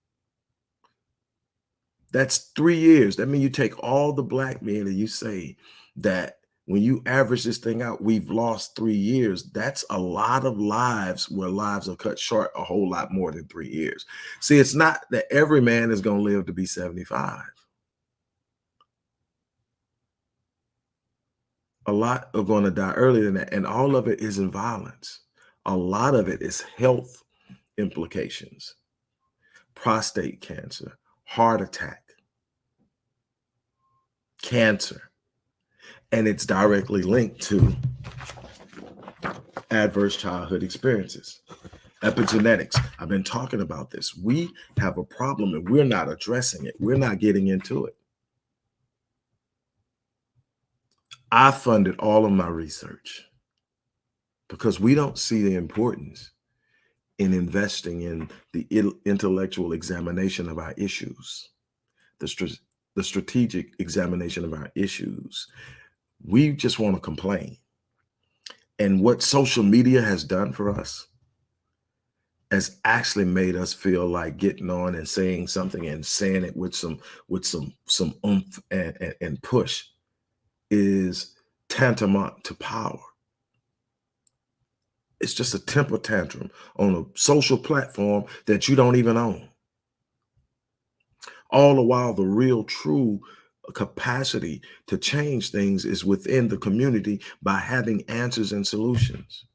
That's three years. That means you take all the black men and you say that when you average this thing out, we've lost three years. That's a lot of lives where lives are cut short a whole lot more than three years. See, it's not that every man is going to live to be 75. A lot are going to die earlier than that. And all of it is in violence. A lot of it is health implications, prostate cancer, heart attack, cancer. And it's directly linked to adverse childhood experiences. Epigenetics. I've been talking about this. We have a problem and we're not addressing it. We're not getting into it. I funded all of my research because we don't see the importance in investing in the intellectual examination of our issues, the, the strategic examination of our issues. We just want to complain. And what social media has done for us has actually made us feel like getting on and saying something and saying it with some with some some oomph and, and, and push is tantamount to power. It's just a temper tantrum on a social platform that you don't even own. All the while, the real, true capacity to change things is within the community by having answers and solutions.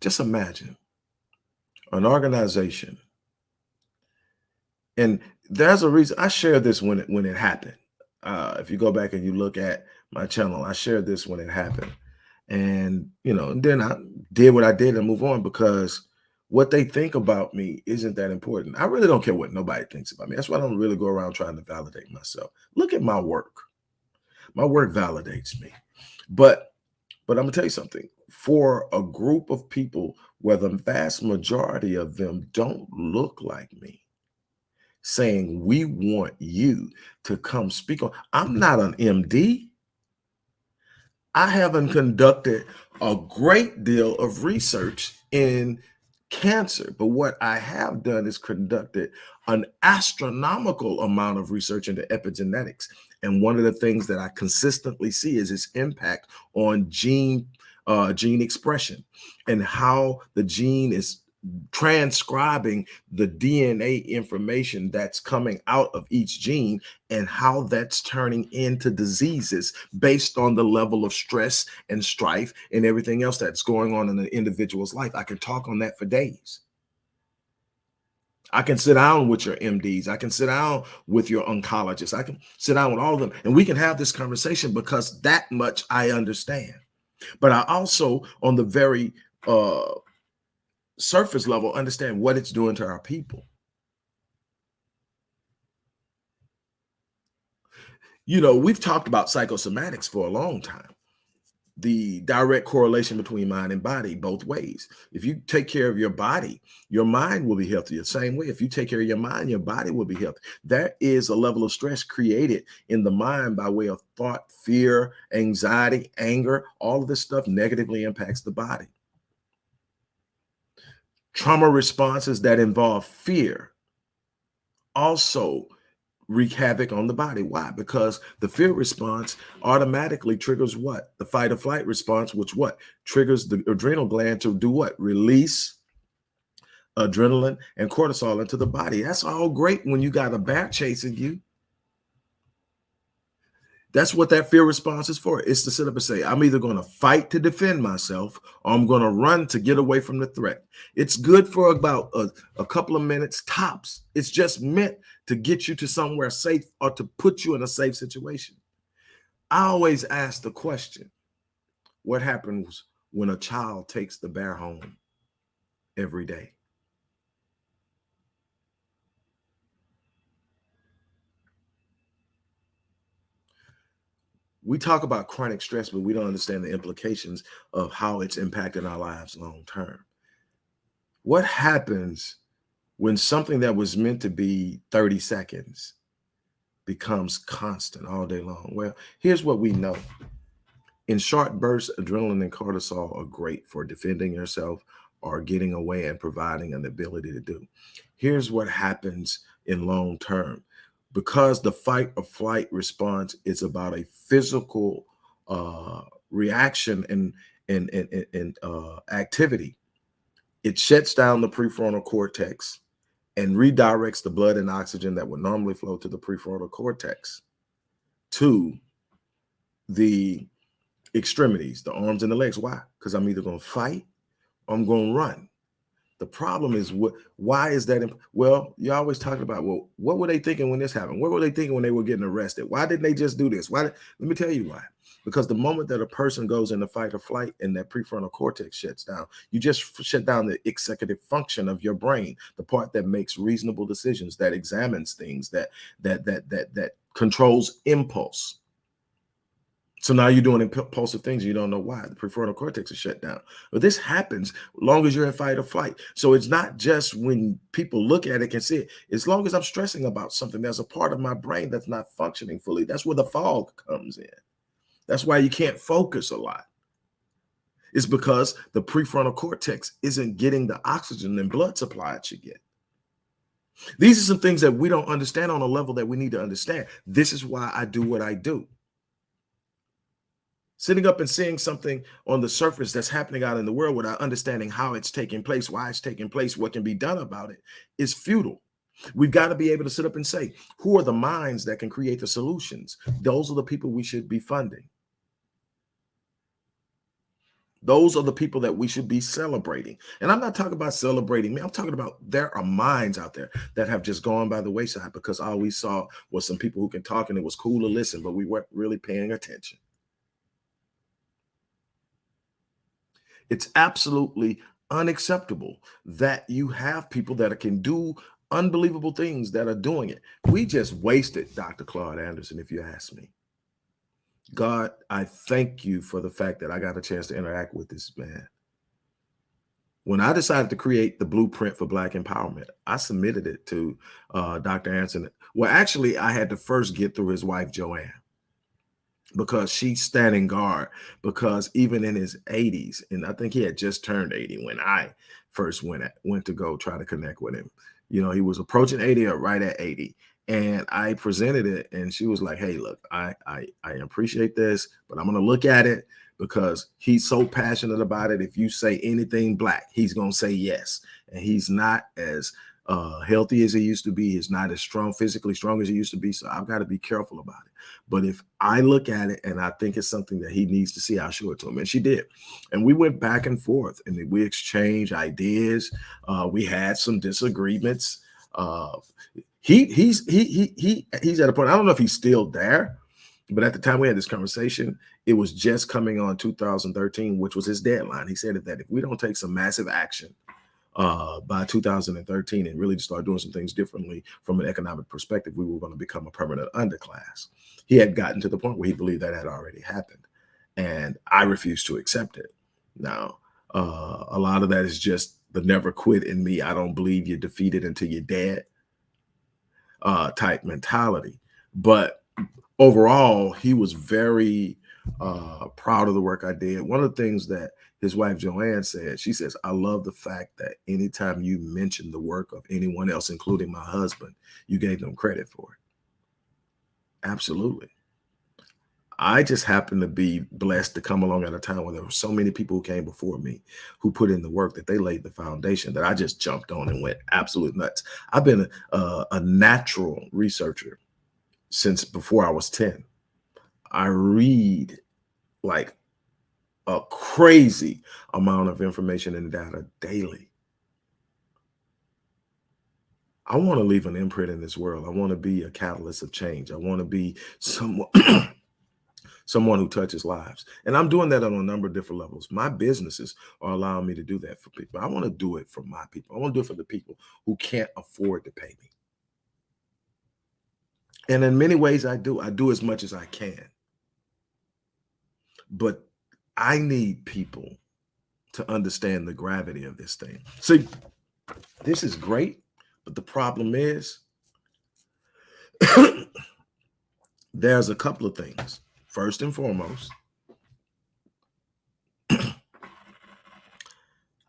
Just imagine an organization, and there's a reason I shared this when it when it happened. Uh, if you go back and you look at my channel, I shared this when it happened. And, you know, and then I did what I did and move on because what they think about me isn't that important. I really don't care what nobody thinks about me. That's why I don't really go around trying to validate myself. Look at my work. My work validates me. But but I'm gonna tell you something. For a group of people where the vast majority of them don't look like me, saying we want you to come speak on. I'm not an MD. I haven't conducted a great deal of research in cancer, but what I have done is conducted an astronomical amount of research into epigenetics. And one of the things that I consistently see is its impact on gene uh, gene expression and how the gene is transcribing the DNA information that's coming out of each gene and how that's turning into diseases based on the level of stress and strife and everything else that's going on in the individual's life. I can talk on that for days. I can sit down with your MDs. I can sit down with your oncologists. I can sit down with all of them and we can have this conversation because that much I understand. But I also, on the very uh, surface level understand what it's doing to our people. You know, we've talked about psychosomatics for a long time. The direct correlation between mind and body both ways. If you take care of your body, your mind will be healthy. The same way, if you take care of your mind, your body will be healthy. There is a level of stress created in the mind by way of thought, fear, anxiety, anger. All of this stuff negatively impacts the body. Trauma responses that involve fear also wreak havoc on the body. Why? Because the fear response automatically triggers what? The fight or flight response, which what? Triggers the adrenal gland to do what? Release adrenaline and cortisol into the body. That's all great when you got a bear chasing you. That's what that fear response is for. It's to sit up and say, I'm either going to fight to defend myself or I'm going to run to get away from the threat. It's good for about a, a, couple of minutes tops. It's just meant to get you to somewhere safe or to put you in a safe situation. I always ask the question, what happens when a child takes the bear home every day? We talk about chronic stress, but we don't understand the implications of how it's impacting our lives long term. What happens when something that was meant to be 30 seconds becomes constant all day long? Well, here's what we know. In short bursts, adrenaline and cortisol are great for defending yourself or getting away and providing an ability to do. Here's what happens in long term because the fight or flight response is about a physical uh, reaction and and and, and uh, activity, it shuts down the prefrontal cortex and redirects the blood and oxygen that would normally flow to the prefrontal cortex to the extremities, the arms and the legs. Why? Because I'm either going to fight or I'm going to run. The problem is what? Why is that? Well, you're always talking about well, what were they thinking when this happened? What were they thinking when they were getting arrested? Why didn't they just do this? Why? Let me tell you why. Because the moment that a person goes into fight or flight and that prefrontal cortex shuts down, you just shut down the executive function of your brain, the part that makes reasonable decisions, that examines things, that that that that that controls impulse. So now you're doing impulsive things. You don't know why. The prefrontal cortex is shut down. But this happens long as you're in fight or flight. So it's not just when people look at it can see it. As long as I'm stressing about something, there's a part of my brain that's not functioning fully. That's where the fog comes in. That's why you can't focus a lot. It's because the prefrontal cortex isn't getting the oxygen and blood supply it should get. These are some things that we don't understand on a level that we need to understand. This is why I do what I do. Sitting up and seeing something on the surface that's happening out in the world without understanding how it's taking place, why it's taking place, what can be done about it is futile. We've got to be able to sit up and say, who are the minds that can create the solutions? Those are the people we should be funding. Those are the people that we should be celebrating. And I'm not talking about celebrating me. I'm talking about there are minds out there that have just gone by the wayside because all we saw was some people who can talk and it was cool to listen, but we weren't really paying attention. It's absolutely unacceptable that you have people that can do unbelievable things that are doing it. We just wasted Dr. Claude Anderson, if you ask me. God, I thank you for the fact that I got a chance to interact with this man. When I decided to create the blueprint for Black empowerment, I submitted it to uh, Dr. Anderson. Well, actually, I had to first get through his wife, Joanne, because she's standing guard. Because even in his 80s, and I think he had just turned 80 when I first went at, went to go try to connect with him. You know, he was approaching 80 or right at 80 and I presented it and she was like, Hey, look, I, I, I appreciate this, but I'm going to look at it because he's so passionate about it. If you say anything black, he's going to say yes. And he's not as uh, healthy as he used to be. He's not as strong, physically strong as he used to be. So I've got to be careful about it. But if I look at it and I think it's something that he needs to see, I'll show it to him. And she did. And we went back and forth and we exchanged ideas. Uh, we had some disagreements. Uh, he he's he he he he's at a point. I don't know if he's still there, but at the time we had this conversation, it was just coming on 2013, which was his deadline. He said that if we don't take some massive action uh, by 2013 and really start doing some things differently from an economic perspective, we were going to become a permanent underclass. He had gotten to the point where he believed that had already happened, and I refused to accept it. Now, uh, a lot of that is just the never quit in me. I don't believe you're defeated until you're dead uh, type mentality. But overall, he was very uh, proud of the work I did. One of the things that his wife Joanne said, she says, I love the fact that anytime you mention the work of anyone else, including my husband, you gave them credit for it. Absolutely. I just happened to be blessed to come along at a time when there were so many people who came before me who put in the work that they laid the foundation that I just jumped on and went absolute nuts. I've been a, a natural researcher since before I was 10. I read like a crazy amount of information and data daily. I want to leave an imprint in this world. I want to be a catalyst of change. I want to be someone someone who touches lives. And I'm doing that on a number of different levels. My businesses are allowing me to do that for people. I want to do it for my people. I want to do it for the people who can't afford to pay me. And in many ways, I do. I do as much as I can. But I need people to understand the gravity of this thing. See, this is great, but the problem is there's a couple of things first and foremost,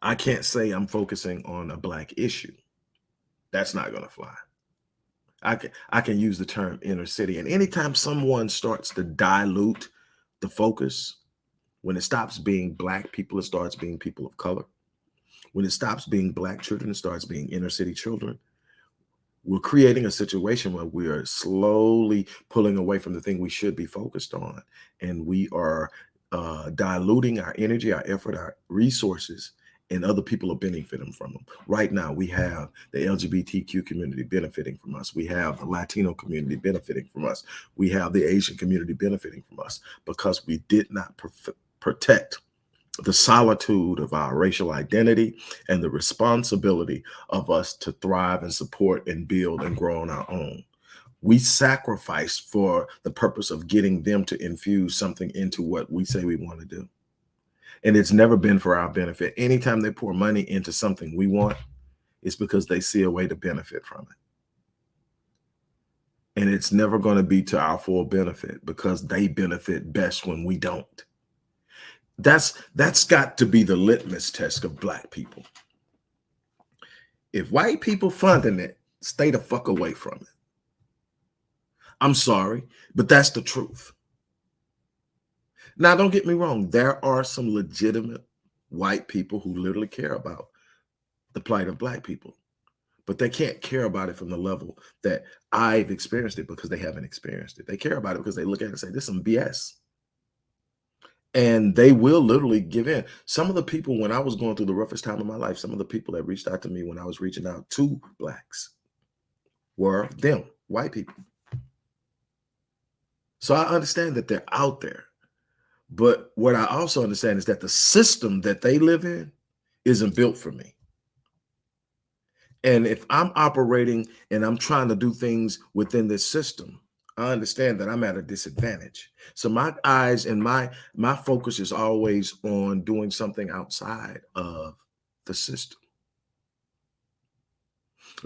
I can't say I'm focusing on a black issue. That's not going to fly. I can I can use the term inner city. And anytime someone starts to dilute the focus, when it stops being black people, it starts being people of color. When it stops being black children, it starts being inner city children we're creating a situation where we are slowly pulling away from the thing we should be focused on. And we are uh, diluting our energy, our effort, our resources, and other people are benefiting from them. Right now, we have the LGBTQ community benefiting from us. We have the Latino community benefiting from us. We have the Asian community benefiting from us because we did not protect the solitude of our racial identity and the responsibility of us to thrive and support and build and grow on our own. We sacrificed for the purpose of getting them to infuse something into what we say we want to do and it's never been for our benefit. Anytime they pour money into something we want, it's because they see a way to benefit from it. And it's never going to be to our full benefit because they benefit best when we don't. That's that's got to be the litmus test of black people. If white people funding it, stay the fuck away from it. I'm sorry, but that's the truth. Now, don't get me wrong. There are some legitimate white people who literally care about the plight of black people, but they can't care about it from the level that I've experienced it because they haven't experienced it. They care about it because they look at it and say, this is some BS. And they will literally give in. Some of the people, when I was going through the roughest time of my life, some of the people that reached out to me when I was reaching out to blacks were them, white people. So I understand that they're out there. But what I also understand is that the system that they live in isn't built for me. And if I'm operating and I'm trying to do things within this system, I understand that I'm at a disadvantage. So my eyes and my my focus is always on doing something outside of the system.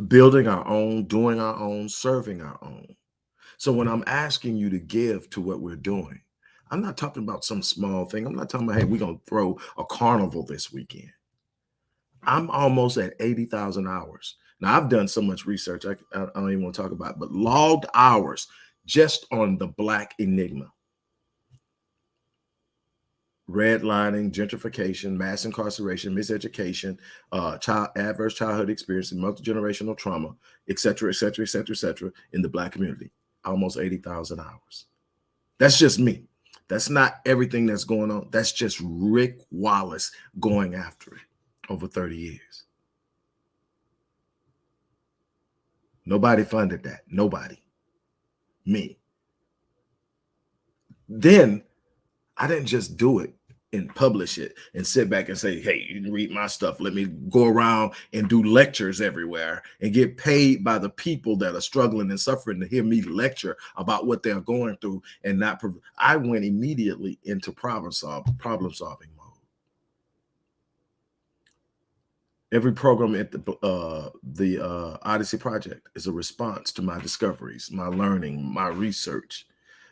Building our own, doing our own, serving our own. So when I'm asking you to give to what we're doing, I'm not talking about some small thing. I'm not talking about, hey, we're going to throw a carnival this weekend. I'm almost at 80,000 hours. Now, I've done so much research, I, I don't even want to talk about it, but logged hours just on the Black Enigma. Redlining, gentrification, mass incarceration, miseducation, uh, child adverse childhood experience, multi-generational trauma, et cetera, et cetera, et cetera, et cetera, in the Black community. Almost 80,000 hours. That's just me. That's not everything that's going on. That's just Rick Wallace going after it over 30 years. Nobody funded that. Nobody. Me. Then I didn't just do it and publish it and sit back and say, hey, you read my stuff. Let me go around and do lectures everywhere and get paid by the people that are struggling and suffering to hear me lecture about what they're going through and not. I went immediately into problem solve, problem solving mode. Every program at the uh, the uh, Odyssey Project is a response to my discoveries, my learning, my research,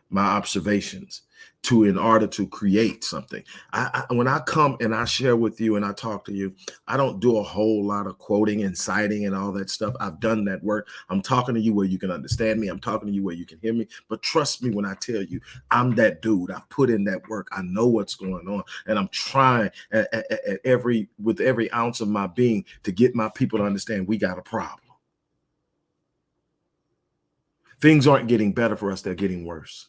my observations to in order to create something. I, I, when I come and I share with you and I talk to you, I don't do a whole lot of quoting and citing and all that stuff. I've done that work. I'm talking to you where you can understand me. I'm talking to you where you can hear me. But trust me when I tell you, I'm that dude. I've put in that work. I know what's going on, and I'm trying at, at, at every with every ounce of my being to get my people to understand we got a problem. Things aren't getting better for us; they're getting worse.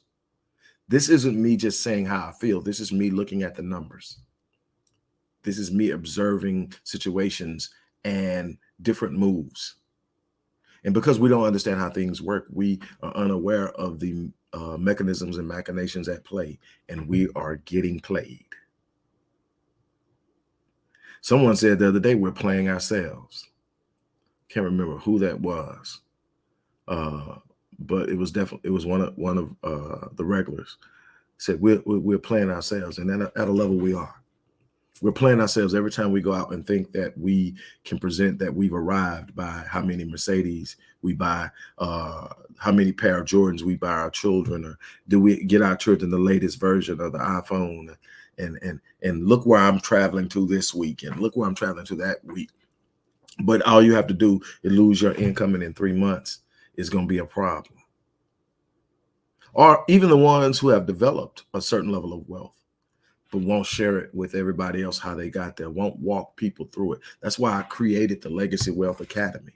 This isn't me just saying how I feel. This is me looking at the numbers. This is me observing situations and different moves. And because we don't understand how things work, we are unaware of the uh, mechanisms and machinations at play, and we are getting played. Someone said the other day, we're playing ourselves. Can't remember who that was. Uh, but it was definitely it was one of one of uh, the regulars said we're we're playing ourselves, and at a, at a level we are. We're playing ourselves every time we go out and think that we can present that we've arrived by how many Mercedes we buy, uh, how many pair of Jordans we buy our children, or do we get our children the latest version of the iPhone? And and and look where I'm traveling to this week, and look where I'm traveling to that week. But all you have to do is lose your income, and in three months, is going to be a problem. Or even the ones who have developed a certain level of wealth, but won't share it with everybody else how they got there, won't walk people through it. That's why I created the Legacy Wealth Academy.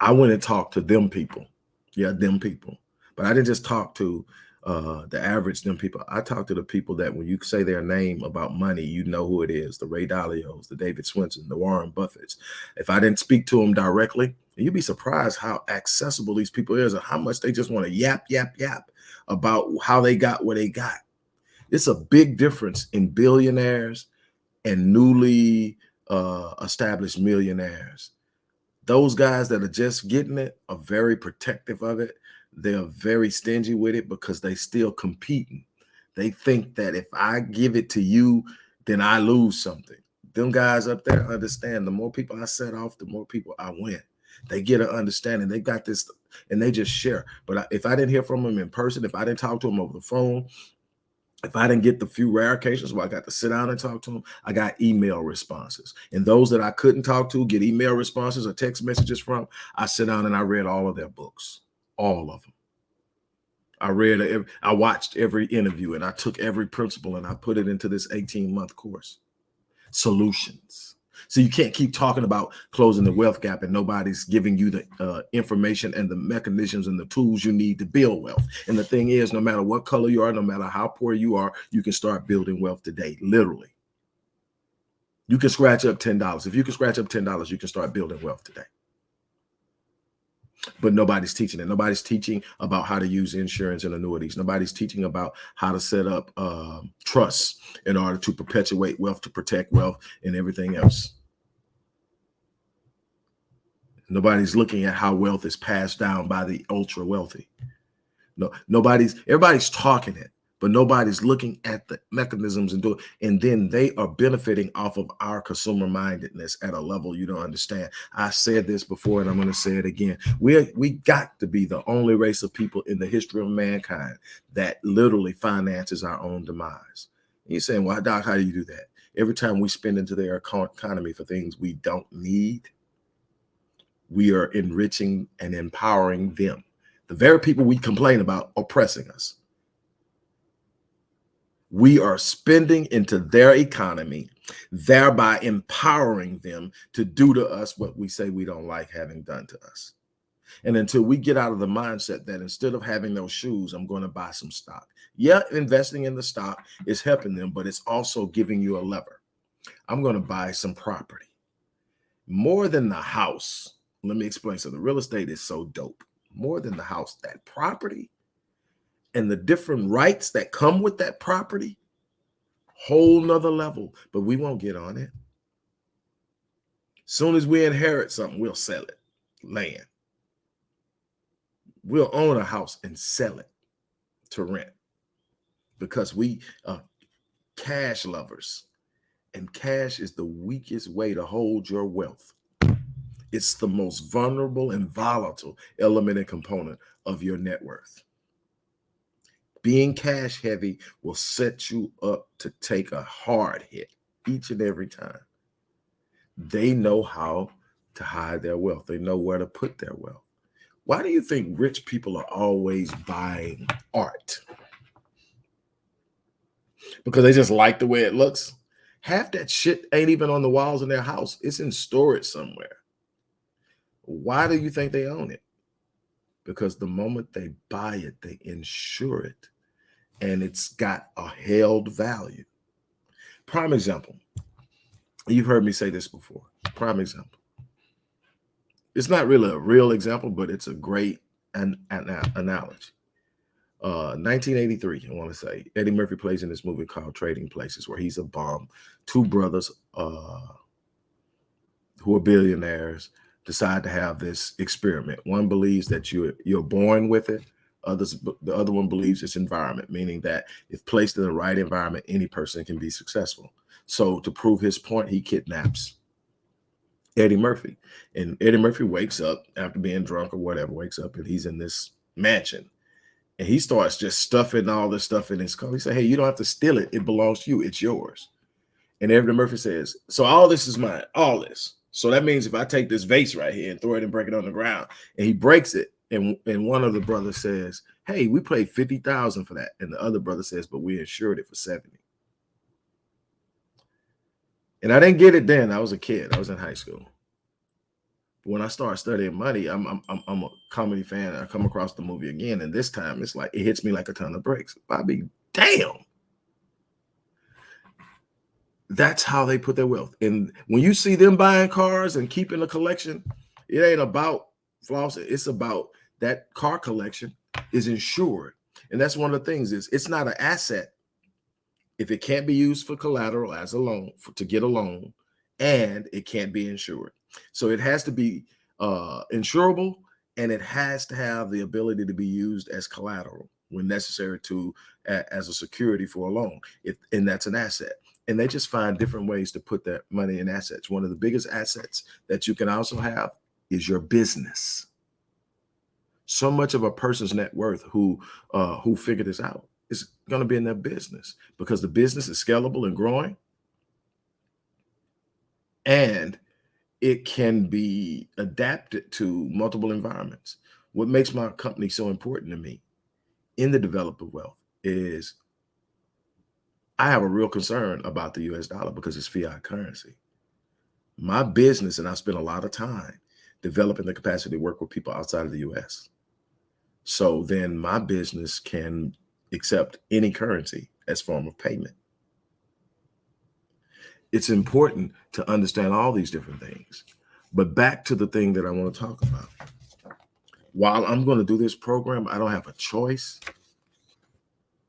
I went and talked to them people. Yeah, them people. But I didn't just talk to uh the average them people i talk to the people that when you say their name about money you know who it is the ray dalios the david swensen the warren buffetts if i didn't speak to them directly you'd be surprised how accessible these people is and how much they just want to yap yap yap about how they got what they got it's a big difference in billionaires and newly uh established millionaires those guys that are just getting it are very protective of it they're very stingy with it because they still competing. They think that if I give it to you, then I lose something. Them guys up there understand the more people I set off, the more people I win. They get an understanding. They got this and they just share. But if I didn't hear from them in person, if I didn't talk to them over the phone, if I didn't get the few rare occasions where I got to sit down and talk to them, I got email responses. And those that I couldn't talk to, get email responses or text messages from, I sit down and I read all of their books all of them. I read, I watched every interview and I took every principle and I put it into this 18 month course. Solutions. So you can't keep talking about closing the wealth gap and nobody's giving you the uh, information and the mechanisms and the tools you need to build wealth. And the thing is, no matter what color you are, no matter how poor you are, you can start building wealth today, literally. You can scratch up $10. If you can scratch up $10, you can start building wealth today but nobody's teaching it. Nobody's teaching about how to use insurance and annuities. Nobody's teaching about how to set up uh, trusts in order to perpetuate wealth, to protect wealth, and everything else. Nobody's looking at how wealth is passed down by the ultra wealthy. No, nobody's everybody's talking it, but nobody's looking at the mechanisms and doing and then they are benefiting off of our consumer mindedness at a level you don't understand. I said this before and i'm going to say it again. We we got to be the only race of people in the history of mankind that literally finances our own demise. You're saying well doc how do you do that? Every time we spend into their economy for things we don't need we are enriching and empowering them. The very people we complain about oppressing us we are spending into their economy, thereby empowering them to do to us what we say we don't like having done to us. And until we get out of the mindset that instead of having those shoes, I'm going to buy some stock. Yeah, investing in the stock is helping them, but it's also giving you a lever. I'm going to buy some property. More than the house. Let me explain. So the real estate is so dope. More than the house, that property and the different rights that come with that property, whole nother level, but we won't get on it. Soon as we inherit something, we'll sell it, land. We'll own a house and sell it to rent because we are cash lovers and cash is the weakest way to hold your wealth. It's the most vulnerable and volatile element and component of your net worth being cash heavy will set you up to take a hard hit each and every time. They know how to hide their wealth. They know where to put their wealth. Why do you think rich people are always buying art? Because they just like the way it looks. Half that shit ain't even on the walls in their house. It's in storage somewhere. Why do you think they own it? Because the moment they buy it, they insure it and it's got a held value. Prime example. You've heard me say this before. Prime example. It's not really a real example, but it's a great an, an analogy. Uh, 1983, I want to say Eddie Murphy plays in this movie called Trading Places, where he's a bomb. Two brothers uh, who are billionaires decide to have this experiment. One believes that you're you're born with it. Others, the other one believes it's environment, meaning that if placed in the right environment, any person can be successful. So to prove his point, he kidnaps Eddie Murphy. And Eddie Murphy wakes up after being drunk or whatever, wakes up and he's in this mansion. And he starts just stuffing all this stuff in his car. He said, Hey, you don't have to steal it. It belongs to you. It's yours. And Eddie Murphy says, So all this is mine, all this. So that means if I take this vase right here and throw it and break it on the ground, and he breaks it, and and one of the brothers says, "Hey, we paid fifty thousand for that," and the other brother says, "But we insured it for 70. And I didn't get it then. I was a kid. I was in high school. when I start studying money, I'm, I'm I'm a comedy fan. I come across the movie again, and this time it's like it hits me like a ton of bricks. Bobby, damn. That's how they put their wealth. And when you see them buying cars and keeping a collection, it ain't about floss. It's about that car collection is insured. And that's one of the things is it's not an asset if it can't be used for collateral as a loan for, to get a loan and it can't be insured. So it has to be uh, insurable and it has to have the ability to be used as collateral when necessary to as a security for a loan. If and that's an asset. And they just find different ways to put that money in assets. One of the biggest assets that you can also have is your business. So much of a person's net worth who uh, who figured this out is going to be in their business because the business is scalable and growing, and it can be adapted to multiple environments. What makes my company so important to me in the developer wealth is I have a real concern about the US dollar because it's fiat currency. My business, and I spend a lot of time developing the capacity to work with people outside of the US. So then my business can accept any currency as form of payment. It's important to understand all these different things. But back to the thing that I want to talk about. While I'm going to do this program, I don't have a choice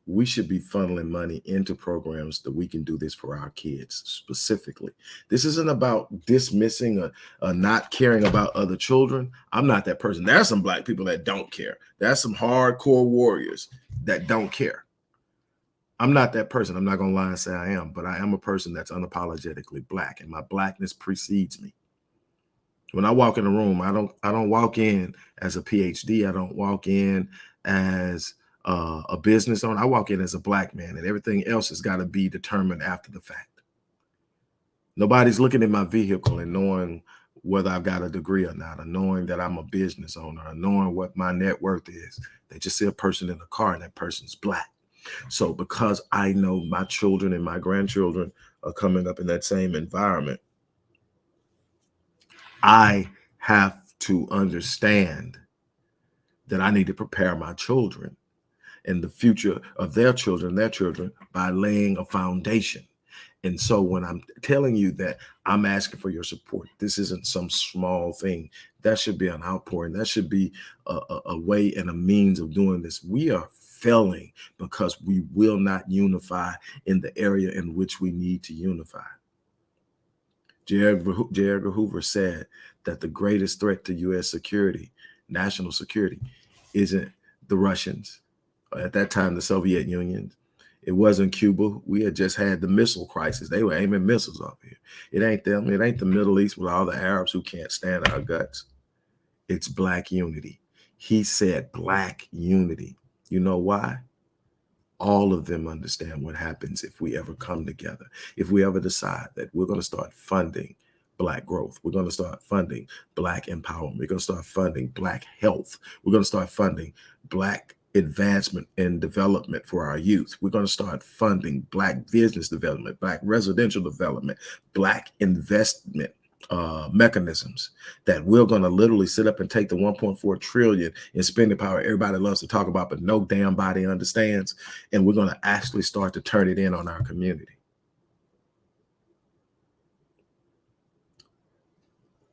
we should be funneling money into programs that we can do this for our kids specifically. This isn't about dismissing or, or, not caring about other children. I'm not that person. There's some black people that don't care. There's some hardcore warriors that don't care. I'm not that person. I'm not going to lie and say I am, but I am a person that's unapologetically black and my blackness precedes me. When I walk in a room, I don't I don't walk in as a PhD. I don't walk in as uh, a business owner. I walk in as a black man, and everything else has got to be determined after the fact. Nobody's looking at my vehicle and knowing whether I've got a degree or not, or knowing that I'm a business owner, or knowing what my net worth is. They just see a person in a car, and that person's black. So because I know my children and my grandchildren are coming up in that same environment, I have to understand that I need to prepare my children and the future of their children, their children, by laying a foundation. And so when I'm telling you that I'm asking for your support, this isn't some small thing. That should be an outpouring. That should be a, a, a way and a means of doing this. We are failing because we will not unify in the area in which we need to unify. J. Edgar Hoover said that the greatest threat to U.S. security, national security, isn't the Russians, at that time, the Soviet Union. It wasn't Cuba. We had just had the missile crisis. They were aiming missiles off here. It ain't them. It ain't the Middle East with all the Arabs who can't stand our guts. It's black unity. He said black unity. You know why? All of them understand what happens if we ever come together. If we ever decide that we're going to start funding black growth. We're going to start funding black empowerment. We're going to start funding black health. We're going to start funding black advancement and development for our youth. We're going to start funding Black business development, Black residential development, Black investment uh, mechanisms that we're going to literally sit up and take the 1.4 trillion in spending power everybody loves to talk about, but no damn body understands. And we're going to actually start to turn it in on our community.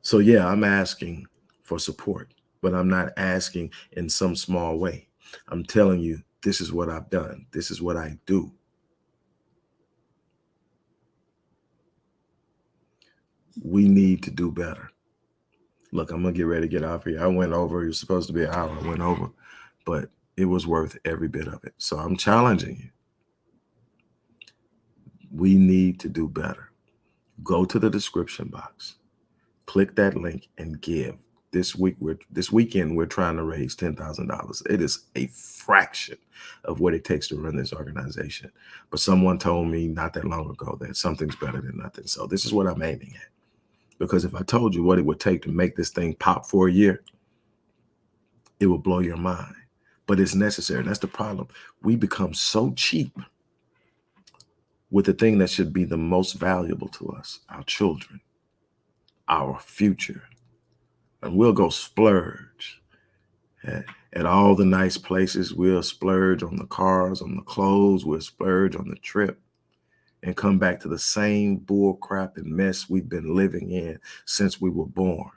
So yeah, I'm asking for support, but I'm not asking in some small way. I'm telling you, this is what I've done. This is what I do. We need to do better. Look, I'm gonna get ready to get off here. I went over, you're supposed to be an hour, I went over, but it was worth every bit of it. So I'm challenging you. We need to do better. Go to the description box, click that link and give this week we're this weekend we're trying to raise ten thousand dollars. It is a fraction of what it takes to run this organization. But someone told me not that long ago that something's better than nothing. So this is what I'm aiming at. Because if I told you what it would take to make this thing pop for a year, it will blow your mind. But it's necessary. That's the problem. We become so cheap with the thing that should be the most valuable to us, our children, our future and we'll go splurge at, at all the nice places. We'll splurge on the cars, on the clothes. We'll splurge on the trip and come back to the same bull crap and mess we've been living in since we were born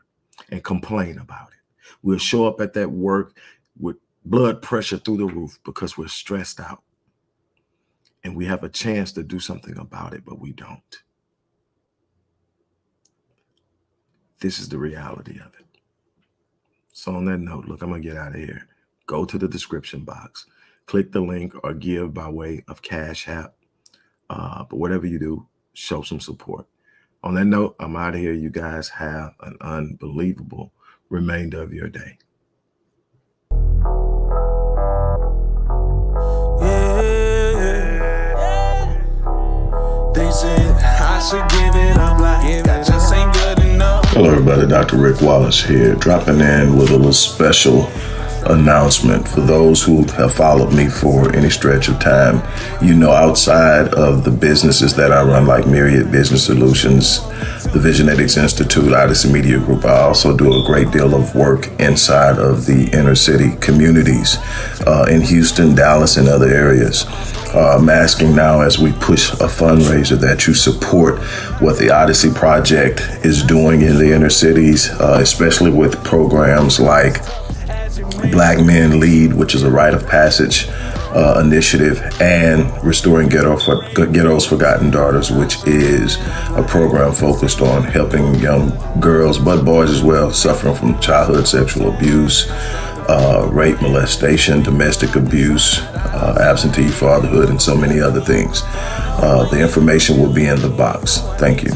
and complain about it. We'll show up at that work with blood pressure through the roof because we're stressed out and we have a chance to do something about it, but we don't. This is the reality of it. So on that note, look, I'm gonna get out of here. Go to the description box, click the link or give by way of Cash App. Uh, but whatever you do, show some support. On that note, I'm out of here. You guys have an unbelievable remainder of your day. Hello, everybody. Dr. Rick Wallace here, dropping in with a little special announcement for those who have followed me for any stretch of time. You know, outside of the businesses that I run, like Myriad Business Solutions, the Visionetics Institute, Odyssey Media Group, I also do a great deal of work inside of the inner city communities uh, in Houston, Dallas, and other areas. Uh, I'm asking now as we push a fundraiser that you support what the Odyssey Project is doing in the inner cities, uh, especially with programs like Black Men Lead, which is a rite of passage uh, initiative, and Restoring Ghetto for, Ghetto's Forgotten Daughters, which is a program focused on helping young girls, but boys as well, suffering from childhood sexual abuse, uh, rape, molestation, domestic abuse, uh, absentee fatherhood, and so many other things. Uh, the information will be in the box. Thank you.